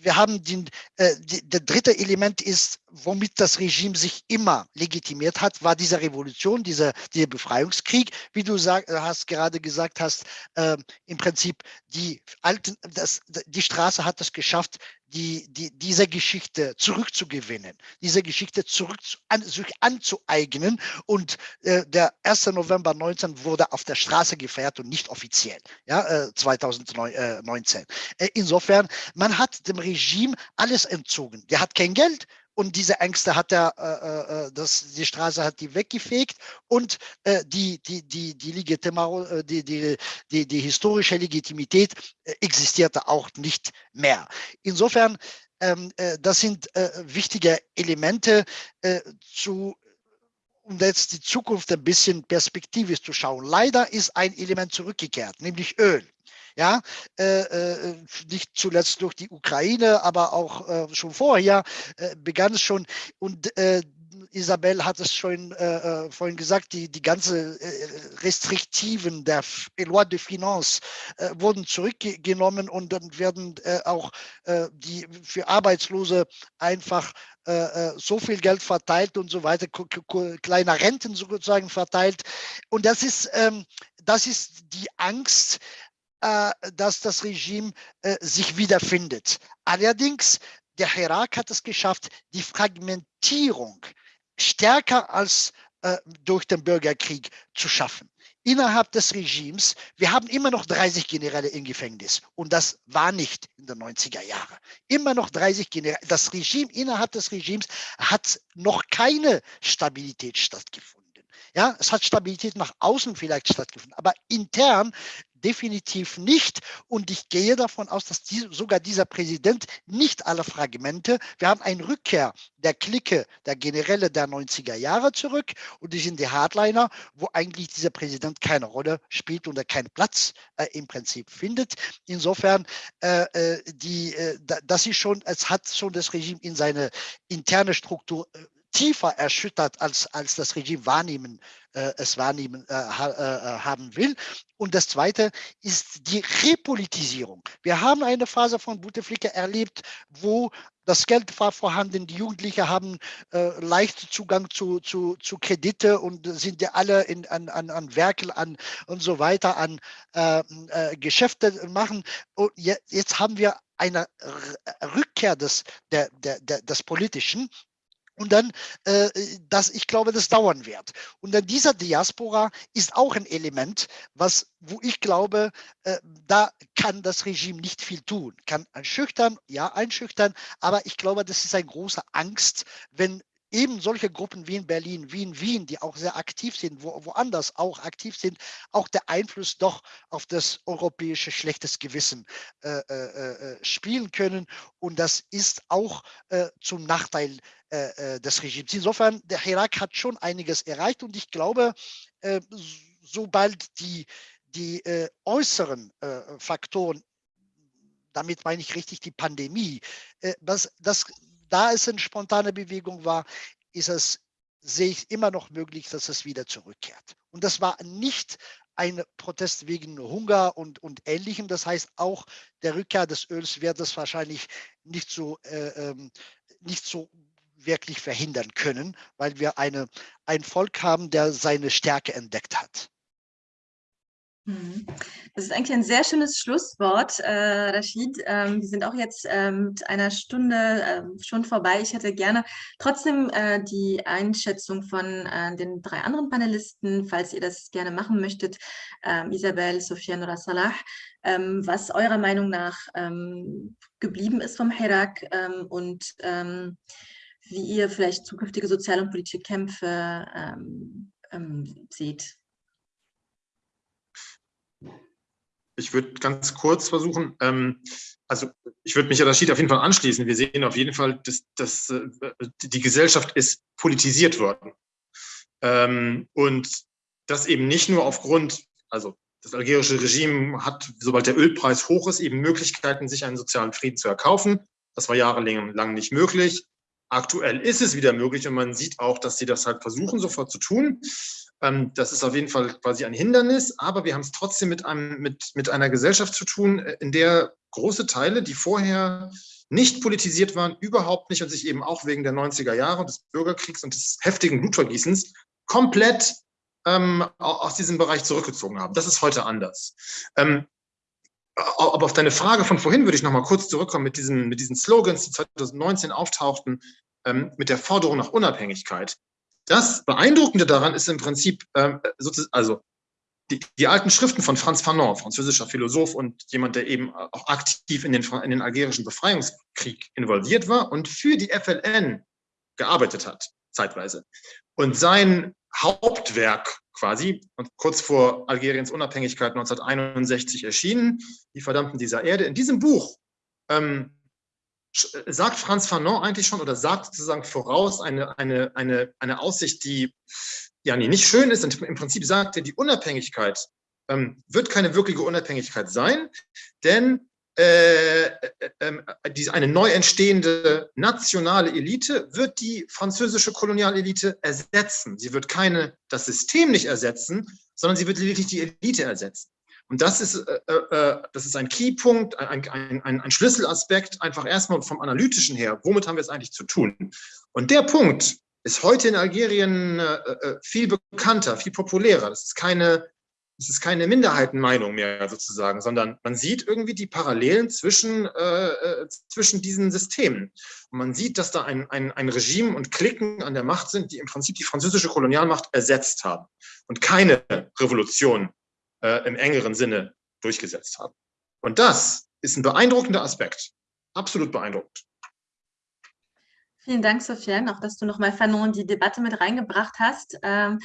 wir haben den, äh, die, der dritte Element ist, womit das Regime sich immer legitimiert hat, war diese Revolution, dieser, dieser Befreiungskrieg, wie du sag, hast gerade gesagt hast, äh, im Prinzip die alten, das, die Straße hat es geschafft, die, die, diese Geschichte zurückzugewinnen, diese Geschichte zurück an, sich anzueignen. Und äh, der 1. November 19 wurde auf der Straße gefeiert und nicht offiziell, ja, äh, 2019. Äh, insofern, man hat dem Regime alles entzogen. Der hat kein Geld, und diese Ängste hat er, äh, äh, das, die Straße hat die weggefegt und äh, die, die, die, die, äh, die, die, die, die historische Legitimität äh, existierte auch nicht mehr. Insofern, ähm, äh, das sind wichtige Elemente zu um jetzt die Zukunft ein bisschen perspektivisch zu schauen. Leider ist ein Element zurückgekehrt, nämlich Öl ja, äh, äh, nicht zuletzt durch die Ukraine, aber auch äh, schon vorher äh, begann es schon und äh, Isabel hat es schon äh, äh, vorhin gesagt, die, die ganze äh, Restriktiven der Loi de Finance äh, wurden zurückgenommen und dann werden äh, auch die für Arbeitslose einfach so viel Geld verteilt und so weiter, kleine Renten sozusagen verteilt. Und das ist, ähm, das ist die Angst, dass das Regime äh, sich wiederfindet. Allerdings, der Herak hat es geschafft, die Fragmentierung stärker als äh, durch den Bürgerkrieg zu schaffen. Innerhalb des Regimes, wir haben immer noch 30 Generäle im Gefängnis und das war nicht in den 90er Jahren. Immer noch 30 Generäle. Das Regime, innerhalb des Regimes hat noch keine Stabilität stattgefunden. Ja, es hat Stabilität nach außen vielleicht stattgefunden, aber intern definitiv nicht. Und ich gehe davon aus, dass die, sogar dieser Präsident nicht alle Fragmente, wir haben eine Rückkehr der Clique, der Generäle der 90er Jahre zurück und die sind die Hardliner, wo eigentlich dieser Präsident keine Rolle spielt und er keinen Platz äh, im Prinzip findet. Insofern, äh, äh die, äh, das ist schon, es hat schon das Regime in seine interne Struktur äh, tiefer erschüttert, als, als das Regime wahrnehmen, äh, es wahrnehmen äh, ha, äh, haben will. Und das Zweite ist die Repolitisierung. Wir haben eine Phase von Bouteflika erlebt, wo das Geld war vorhanden, die Jugendlichen haben äh, leicht Zugang zu, zu, zu Kredite und sind ja alle in, an, an, an Werkel an und so weiter, an äh, äh, Geschäfte machen. Und jetzt haben wir eine Rückkehr des, der, der, der, des Politischen und dann, äh, das, ich glaube, das dauern wird. Und dann dieser Diaspora ist auch ein Element, was, wo ich glaube, äh, da kann das Regime nicht viel tun. Kann einschüchtern, ja, einschüchtern, aber ich glaube, das ist eine große Angst, wenn eben solche Gruppen wie in Berlin, wie in Wien, die auch sehr aktiv sind, wo, woanders auch aktiv sind, auch der Einfluss doch auf das europäische schlechtes Gewissen äh, äh, äh spielen können. Und das ist auch äh, zum Nachteil äh, äh, des Regimes. Insofern, der Irak hat schon einiges erreicht und ich glaube, äh, sobald die, die äh, äußeren äh, Faktoren, damit meine ich richtig die Pandemie, äh, dass, dass da es eine spontane Bewegung war, ist es, sehe ich immer noch möglich, dass es wieder zurückkehrt. Und das war nicht ein Protest wegen Hunger und, und Ähnlichem. Das heißt, auch der Rückkehr des Öls wird es wahrscheinlich nicht so, äh, ähm, nicht so wirklich verhindern können, weil wir eine, ein Volk haben, der seine Stärke entdeckt hat.
Mhm. Das ist eigentlich ein sehr schönes Schlusswort, äh, Rashid. Ähm, wir sind auch jetzt ähm, mit einer Stunde äh, schon vorbei. Ich hätte gerne trotzdem äh, die Einschätzung von äh, den drei anderen Panelisten, falls ihr das gerne machen möchtet, ähm, Isabel, Sofian oder Salah, ähm, was eurer Meinung nach ähm, geblieben ist vom Hirak ähm, und wie ihr vielleicht zukünftige soziale und politische Kämpfe seht.
Ich würde ganz kurz versuchen, ähm, also ich würde mich ja Rashid auf jeden Fall anschließen. Wir sehen auf jeden Fall, dass, dass äh, die Gesellschaft ist politisiert worden. Ähm, und das eben nicht nur aufgrund, also das algerische Regime hat, sobald der Ölpreis hoch ist, eben Möglichkeiten, sich einen sozialen Frieden zu erkaufen. Das war jahrelang nicht möglich. Aktuell ist es wieder möglich und man sieht auch, dass sie das halt versuchen, sofort zu tun. Ähm, das ist auf jeden Fall quasi ein Hindernis, aber wir haben es trotzdem mit, einem, mit, mit einer Gesellschaft zu tun, äh, in der große Teile, die vorher nicht politisiert waren, überhaupt nicht und sich eben auch wegen der 90er Jahre, des Bürgerkriegs und des heftigen Blutvergießens komplett ähm, aus diesem Bereich zurückgezogen haben. Das ist heute anders. Ähm, aber auf deine Frage von vorhin würde ich noch mal kurz zurückkommen mit diesen, mit diesen Slogans, die 2019 auftauchten, ähm, mit der Forderung nach Unabhängigkeit. Das Beeindruckende daran ist im Prinzip, ähm, also die, die, alten Schriften von Franz Fanon, französischer Philosoph und jemand, der eben auch aktiv in den, in den algerischen Befreiungskrieg involviert war und für die FLN gearbeitet hat, zeitweise. Und sein Hauptwerk quasi, und kurz vor Algeriens Unabhängigkeit 1961 erschienen, Die Verdammten dieser Erde. In diesem Buch ähm, sagt Franz Fanon eigentlich schon oder sagt sozusagen voraus eine, eine, eine, eine Aussicht, die ja nicht schön ist. Und im Prinzip sagt er, die Unabhängigkeit ähm, wird keine wirkliche Unabhängigkeit sein, denn äh, äh, ähm, die, eine neu entstehende nationale Elite wird die französische Kolonialelite ersetzen. Sie wird keine, das System nicht ersetzen, sondern sie wird lediglich die Elite ersetzen. Und das ist, äh, äh, äh das ist ein Keypunkt, ein, ein, ein, ein Schlüsselaspekt, einfach erstmal vom Analytischen her. Womit haben wir es eigentlich zu tun? Und der Punkt ist heute in Algerien äh, äh viel bekannter, viel populärer. Das ist keine es ist keine Minderheitenmeinung mehr sozusagen, sondern man sieht irgendwie die Parallelen zwischen, äh, äh, zwischen diesen Systemen. Und man sieht, dass da ein, ein, ein Regime und Klicken an der Macht sind, die im Prinzip die französische Kolonialmacht ersetzt haben und keine Revolution äh, im engeren Sinne durchgesetzt haben. Und das ist ein beeindruckender Aspekt, absolut beeindruckend.
Vielen Dank, Sofiane, auch dass du nochmal Fanon die Debatte mit reingebracht hast. Ähm,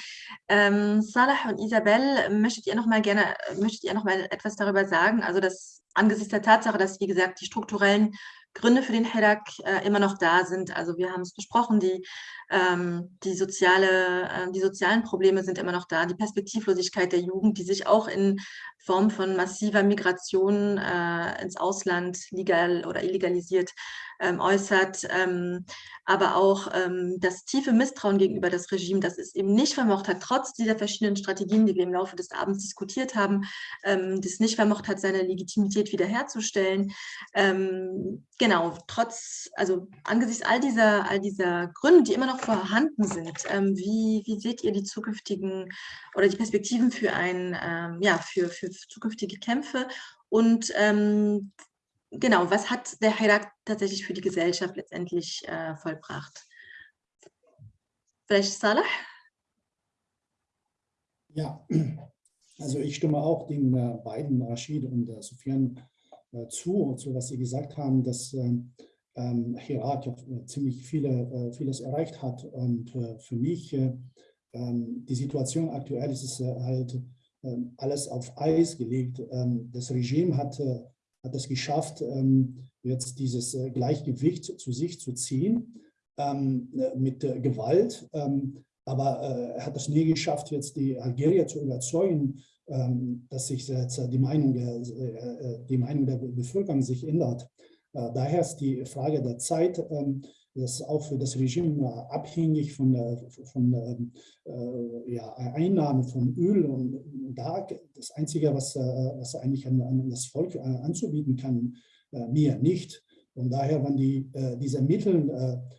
ähm, Salah und Isabel, möchtet ihr noch mal gerne, möchtet ihr noch etwas darüber sagen? Also dass angesichts der Tatsache, dass wie gesagt die strukturellen Gründe für den Hedak äh, immer noch da sind. Also wir haben es besprochen, die, ähm, die, soziale, äh, die sozialen Probleme sind immer noch da, die Perspektivlosigkeit der Jugend, die sich auch in Form von massiver Migration äh, ins Ausland legal oder illegalisiert ähm, äußert, ähm, aber auch ähm, das tiefe Misstrauen gegenüber das Regime, das es eben nicht vermocht hat, trotz dieser verschiedenen Strategien, die wir im Laufe des Abends diskutiert haben, ähm, das nicht vermocht hat, seine Legitimität wiederherzustellen. Ähm, genau, trotz, also angesichts all dieser, all dieser Gründe, die immer noch vorhanden sind, wie, wie seht ihr die zukünftigen oder die Perspektiven für ein, ja, für, für zukünftige Kämpfe und ähm, genau, was hat der Heirat tatsächlich für die Gesellschaft letztendlich äh, vollbracht? Vielleicht Salah?
Ja, also ich stimme auch den äh, beiden, Rashid und äh, Sufyan, äh, zu, zu was Sie gesagt haben, dass ähm, ähm Herat ja äh, ziemlich viele, äh, vieles erreicht hat. Und für mich, ähm, die Situation aktuell ist es halt alles auf Eis gelegt. Ähm, das Regime hat hat es geschafft, ähm, jetzt dieses äh, Gleichgewicht zu sich zu ziehen ähm, äh, mit Gewalt. Ähm, aber äh, er hat es nie geschafft, jetzt die Algerier zu überzeugen, dass sich jetzt die Meinung die Meinung der Bevölkerung sich ändert. Daher ist die Frage der Zeit, das ist auch für das Regime abhängig von, von ja, Einnahmen von Öl und da das Einzige, was, äh, was eigentlich an, an das Volk äh, anzubieten kann, äh, mehr nicht. Und daher, wenn die, diese Mittel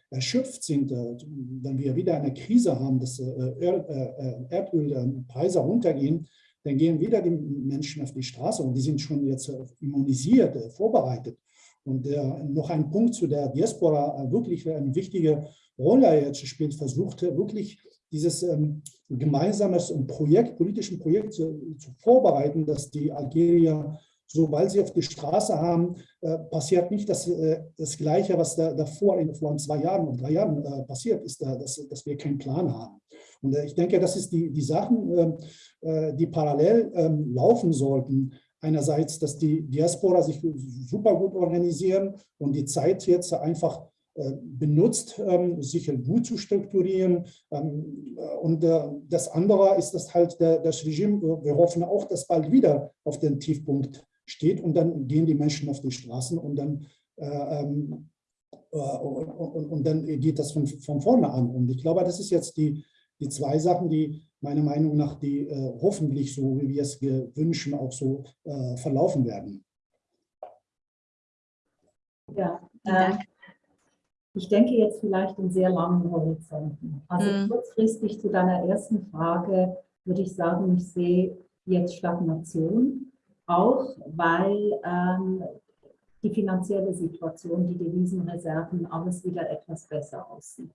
erschöpft sind, wenn wir wieder eine Krise haben, dass Erdölpreise runtergehen, dann gehen wieder die Menschen auf die Straße und die sind schon jetzt immunisiert, vorbereitet. Und noch ein Punkt zu der Diaspora, wirklich eine wichtige Rolle jetzt spielt, versuchte wirklich dieses ähm, gemeinsames Projekt, politischen Projekt zu, zu, vorbereiten, dass die Algerier, sobald sie auf die Straße haben, äh, passiert nicht das, äh, das Gleiche, was da, davor in, vor zwei Jahren und drei Jahren äh, passiert ist, da, dass, dass wir keinen Plan haben. Und äh, ich denke, das ist die, die Sachen, ähm, äh, die parallel ähm, laufen sollten. Einerseits, dass die Diaspora sich super gut organisieren und die Zeit jetzt einfach äh, benutzt, ähm, sich gut zu strukturieren. Ähm, äh, und äh, das andere ist, dass halt das Regime, wir hoffen auch, dass bald wieder auf den Tiefpunkt steht und dann gehen die Menschen auf die Straßen und dann, ähm, und, dann geht das von, von vorne an. Und ich glaube, das ist jetzt die, die zwei Sachen, die meiner Meinung nach, die hoffentlich so, wie wir es wünschen, auch so verlaufen werden.
Ja, äh, ich denke jetzt vielleicht in sehr langen Horizonten. Also mhm. kurzfristig zu deiner ersten Frage würde ich sagen, ich sehe jetzt Stagnation, auch weil ähm, die finanzielle Situation, die Devisenreserven, alles wieder etwas besser aussieht.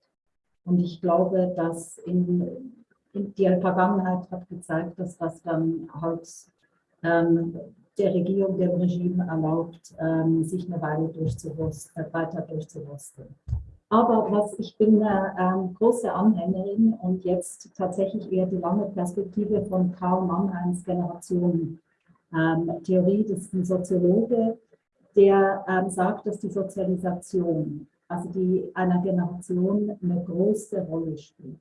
Und ich glaube, dass in die Vergangenheit hat gezeigt, dass das dann halt ähm, der Regierung, dem Regime erlaubt, ähm, sich eine Weile durchzuwursten, äh, weiter durchzuwursteln. Aber was ich bin eine ähm, große Anhängerin und jetzt tatsächlich eher die lange Perspektive von Karl Mannheims Generation ähm, Theorie, das ist ein Soziologe, der ähm, sagt, dass die Sozialisation, also die einer Generation eine große Rolle spielt.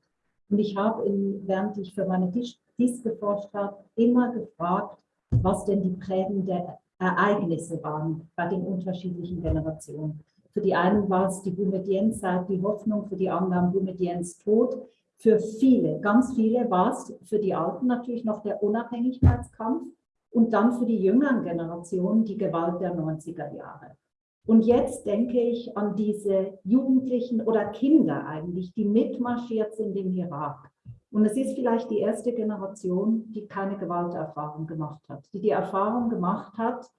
Und ich habe, während ich für meine Dies geforscht habe, immer gefragt, was denn die prägenden Ereignisse waren bei den unterschiedlichen Generationen. Für die einen war es die Boumedienne-Zeit, die Hoffnung, für die anderen Boumediennes Tod. Für viele, ganz viele war es für die Alten natürlich noch der Unabhängigkeitskampf und dann für die jüngeren Generationen die Gewalt der 90er Jahre. Und jetzt denke ich an diese Jugendlichen oder Kinder eigentlich, die mitmarschiert sind im Irak. Und es ist vielleicht die erste Generation, die keine Gewalterfahrung gemacht hat, die die Erfahrung gemacht hat,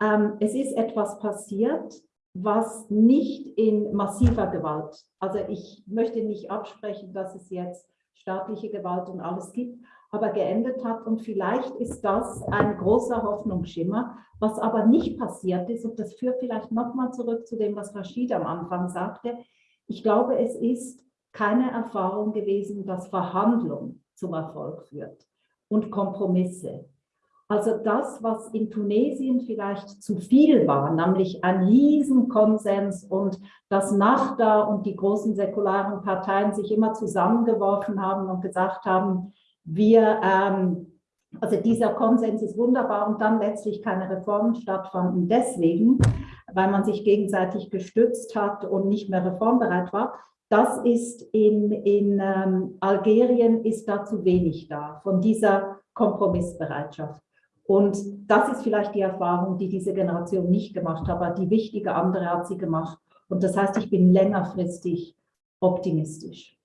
ähm, es ist etwas passiert, was nicht in massiver Gewalt, also ich möchte nicht absprechen, dass es jetzt staatliche Gewalt und alles gibt, aber geendet hat. Und vielleicht ist das ein großer Hoffnungsschimmer, was aber nicht passiert ist. Und das führt vielleicht nochmal zurück zu dem, was Rashid am Anfang sagte. Ich glaube, es ist keine Erfahrung gewesen, dass Verhandlung zum Erfolg führt und Kompromisse. Also das, was in Tunesien vielleicht zu viel war, nämlich ein Riesenkonsens und dass Nachda und die großen säkularen Parteien sich immer zusammengeworfen haben und gesagt haben, wir, ähm, also dieser Konsens ist wunderbar und dann letztlich keine Reformen stattfanden. Deswegen, weil man sich gegenseitig gestützt hat und nicht mehr reformbereit war, das ist in, in ähm, Algerien ist da zu wenig da, von dieser Kompromissbereitschaft. Und das ist vielleicht die Erfahrung, die diese Generation nicht gemacht hat, aber die wichtige andere hat sie gemacht. Und das heißt, ich bin längerfristig optimistisch.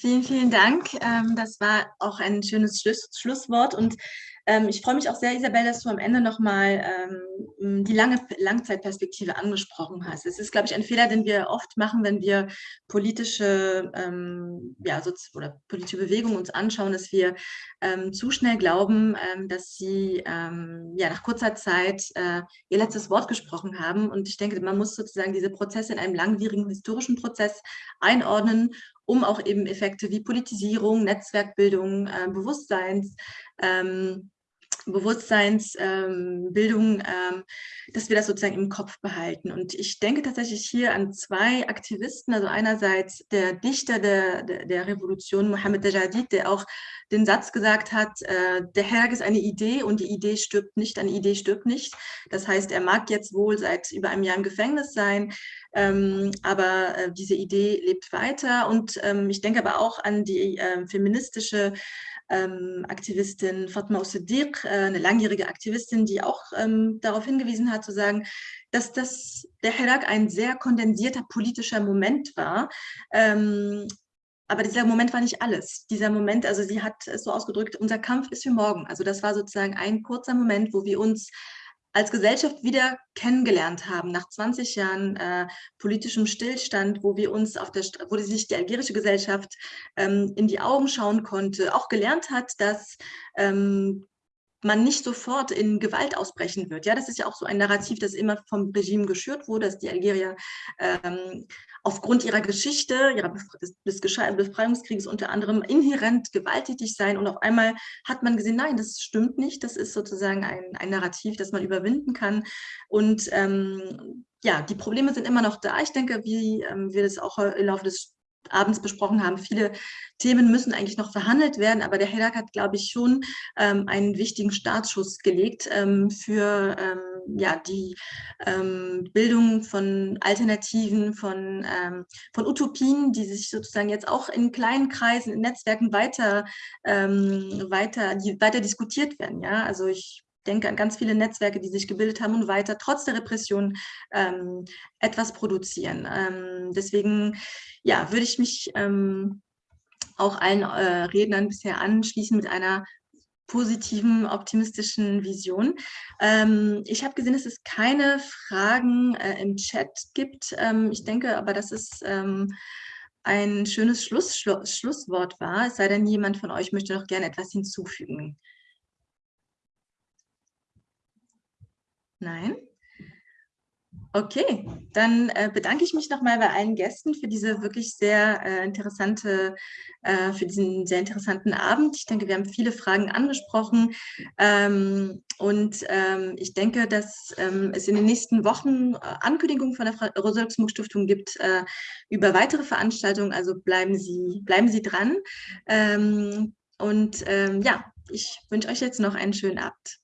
Vielen, vielen Dank. Ähm, das war auch ein schönes Schlusswort. Und ähm, ich freue mich auch sehr, Isabel, dass du am Ende nochmal ähm, die lange Langzeitperspektive angesprochen hast. Es ist, glaube ich, ein Fehler, den wir oft machen, wenn wir politische, ja, oder politische Bewegungen uns anschauen, dass wir zu schnell glauben, dass sie ja, nach kurzer Zeit äh, ihr letztes Wort gesprochen haben. Und ich denke, man muss sozusagen diese Prozesse in einem langwierigen historischen Prozess einordnen um auch eben Effekte wie Politisierung, Netzwerkbildung, äh, Bewusstseins, ähm, Bewusstseinsbildung, ähm, dass wir das sozusagen im Kopf behalten. Und ich denke tatsächlich hier an zwei Aktivisten, also einerseits der Dichter der, der, der Revolution, Mohammed Dajadid, der auch den Satz gesagt hat, äh, der Herr ist eine Idee und die Idee stirbt nicht, eine Idee stirbt nicht. Das heißt, er mag jetzt wohl seit über einem Jahr im Gefängnis sein, ähm, aber äh, diese Idee lebt weiter. Und ähm, ich denke aber auch an die äh, feministische ähm, Aktivistin Fatma Osediq, äh, eine langjährige Aktivistin, die auch ähm, darauf hingewiesen hat, zu sagen, dass das, der Hirak ein sehr kondensierter politischer Moment war. Ähm, aber dieser Moment war nicht alles. Dieser Moment, also sie hat es so ausgedrückt, unser Kampf ist für morgen. Also das war sozusagen ein kurzer Moment, wo wir uns als Gesellschaft wieder kennengelernt haben, nach 20 Jahren äh, politischem Stillstand, wo wir uns auf der, wo sich die algerische Gesellschaft ähm, in die Augen schauen konnte, auch gelernt hat, dass ähm, man nicht sofort in Gewalt ausbrechen wird. Ja, das ist ja auch so ein Narrativ, das immer vom Regime geschürt wurde, dass die Algerier ähm, aufgrund ihrer Geschichte, ihrer des Befreiungskrieges unter anderem inhärent gewalttätig sein. Und auf einmal hat man gesehen, nein, das stimmt nicht. Das ist sozusagen ein, ein Narrativ, das man überwinden kann. Und ähm, ja, die Probleme sind immer noch da. Ich denke, wie ähm, wir das auch im Laufe des abends besprochen haben. Viele Themen müssen eigentlich noch verhandelt werden, aber der Hedak hat, glaube ich, schon ähm, einen wichtigen Startschuss gelegt ähm, für ähm, ja, die ähm, Bildung von Alternativen, von, ähm, von Utopien, die sich sozusagen jetzt auch in kleinen Kreisen, in Netzwerken weiter, ähm, weiter, die weiter diskutiert werden. Ja? Also ich denke an ganz viele Netzwerke, die sich gebildet haben und weiter trotz der Repression ähm, etwas produzieren. Ähm, deswegen ja, würde ich mich ähm, auch allen äh, Rednern bisher anschließen mit einer positiven, optimistischen Vision. Ähm, ich habe gesehen, dass es keine Fragen äh, im Chat gibt. Ähm, ich denke aber, dass es ähm, ein schönes Schluss, Schlusswort war, es sei denn, jemand von euch möchte noch gerne etwas hinzufügen. Nein? Okay, dann äh, bedanke ich mich nochmal bei allen Gästen für diese wirklich sehr äh, interessante, äh, für diesen sehr interessanten Abend. Ich denke, wir haben viele Fragen angesprochen ähm, und ähm, ich denke, dass ähm, es in den nächsten Wochen äh, Ankündigungen von der Rosa-Luxemburg-Stiftung gibt äh, über weitere Veranstaltungen. Also bleiben Sie, bleiben Sie dran. Ähm, und ähm, ja, ich wünsche euch jetzt noch einen schönen Abend.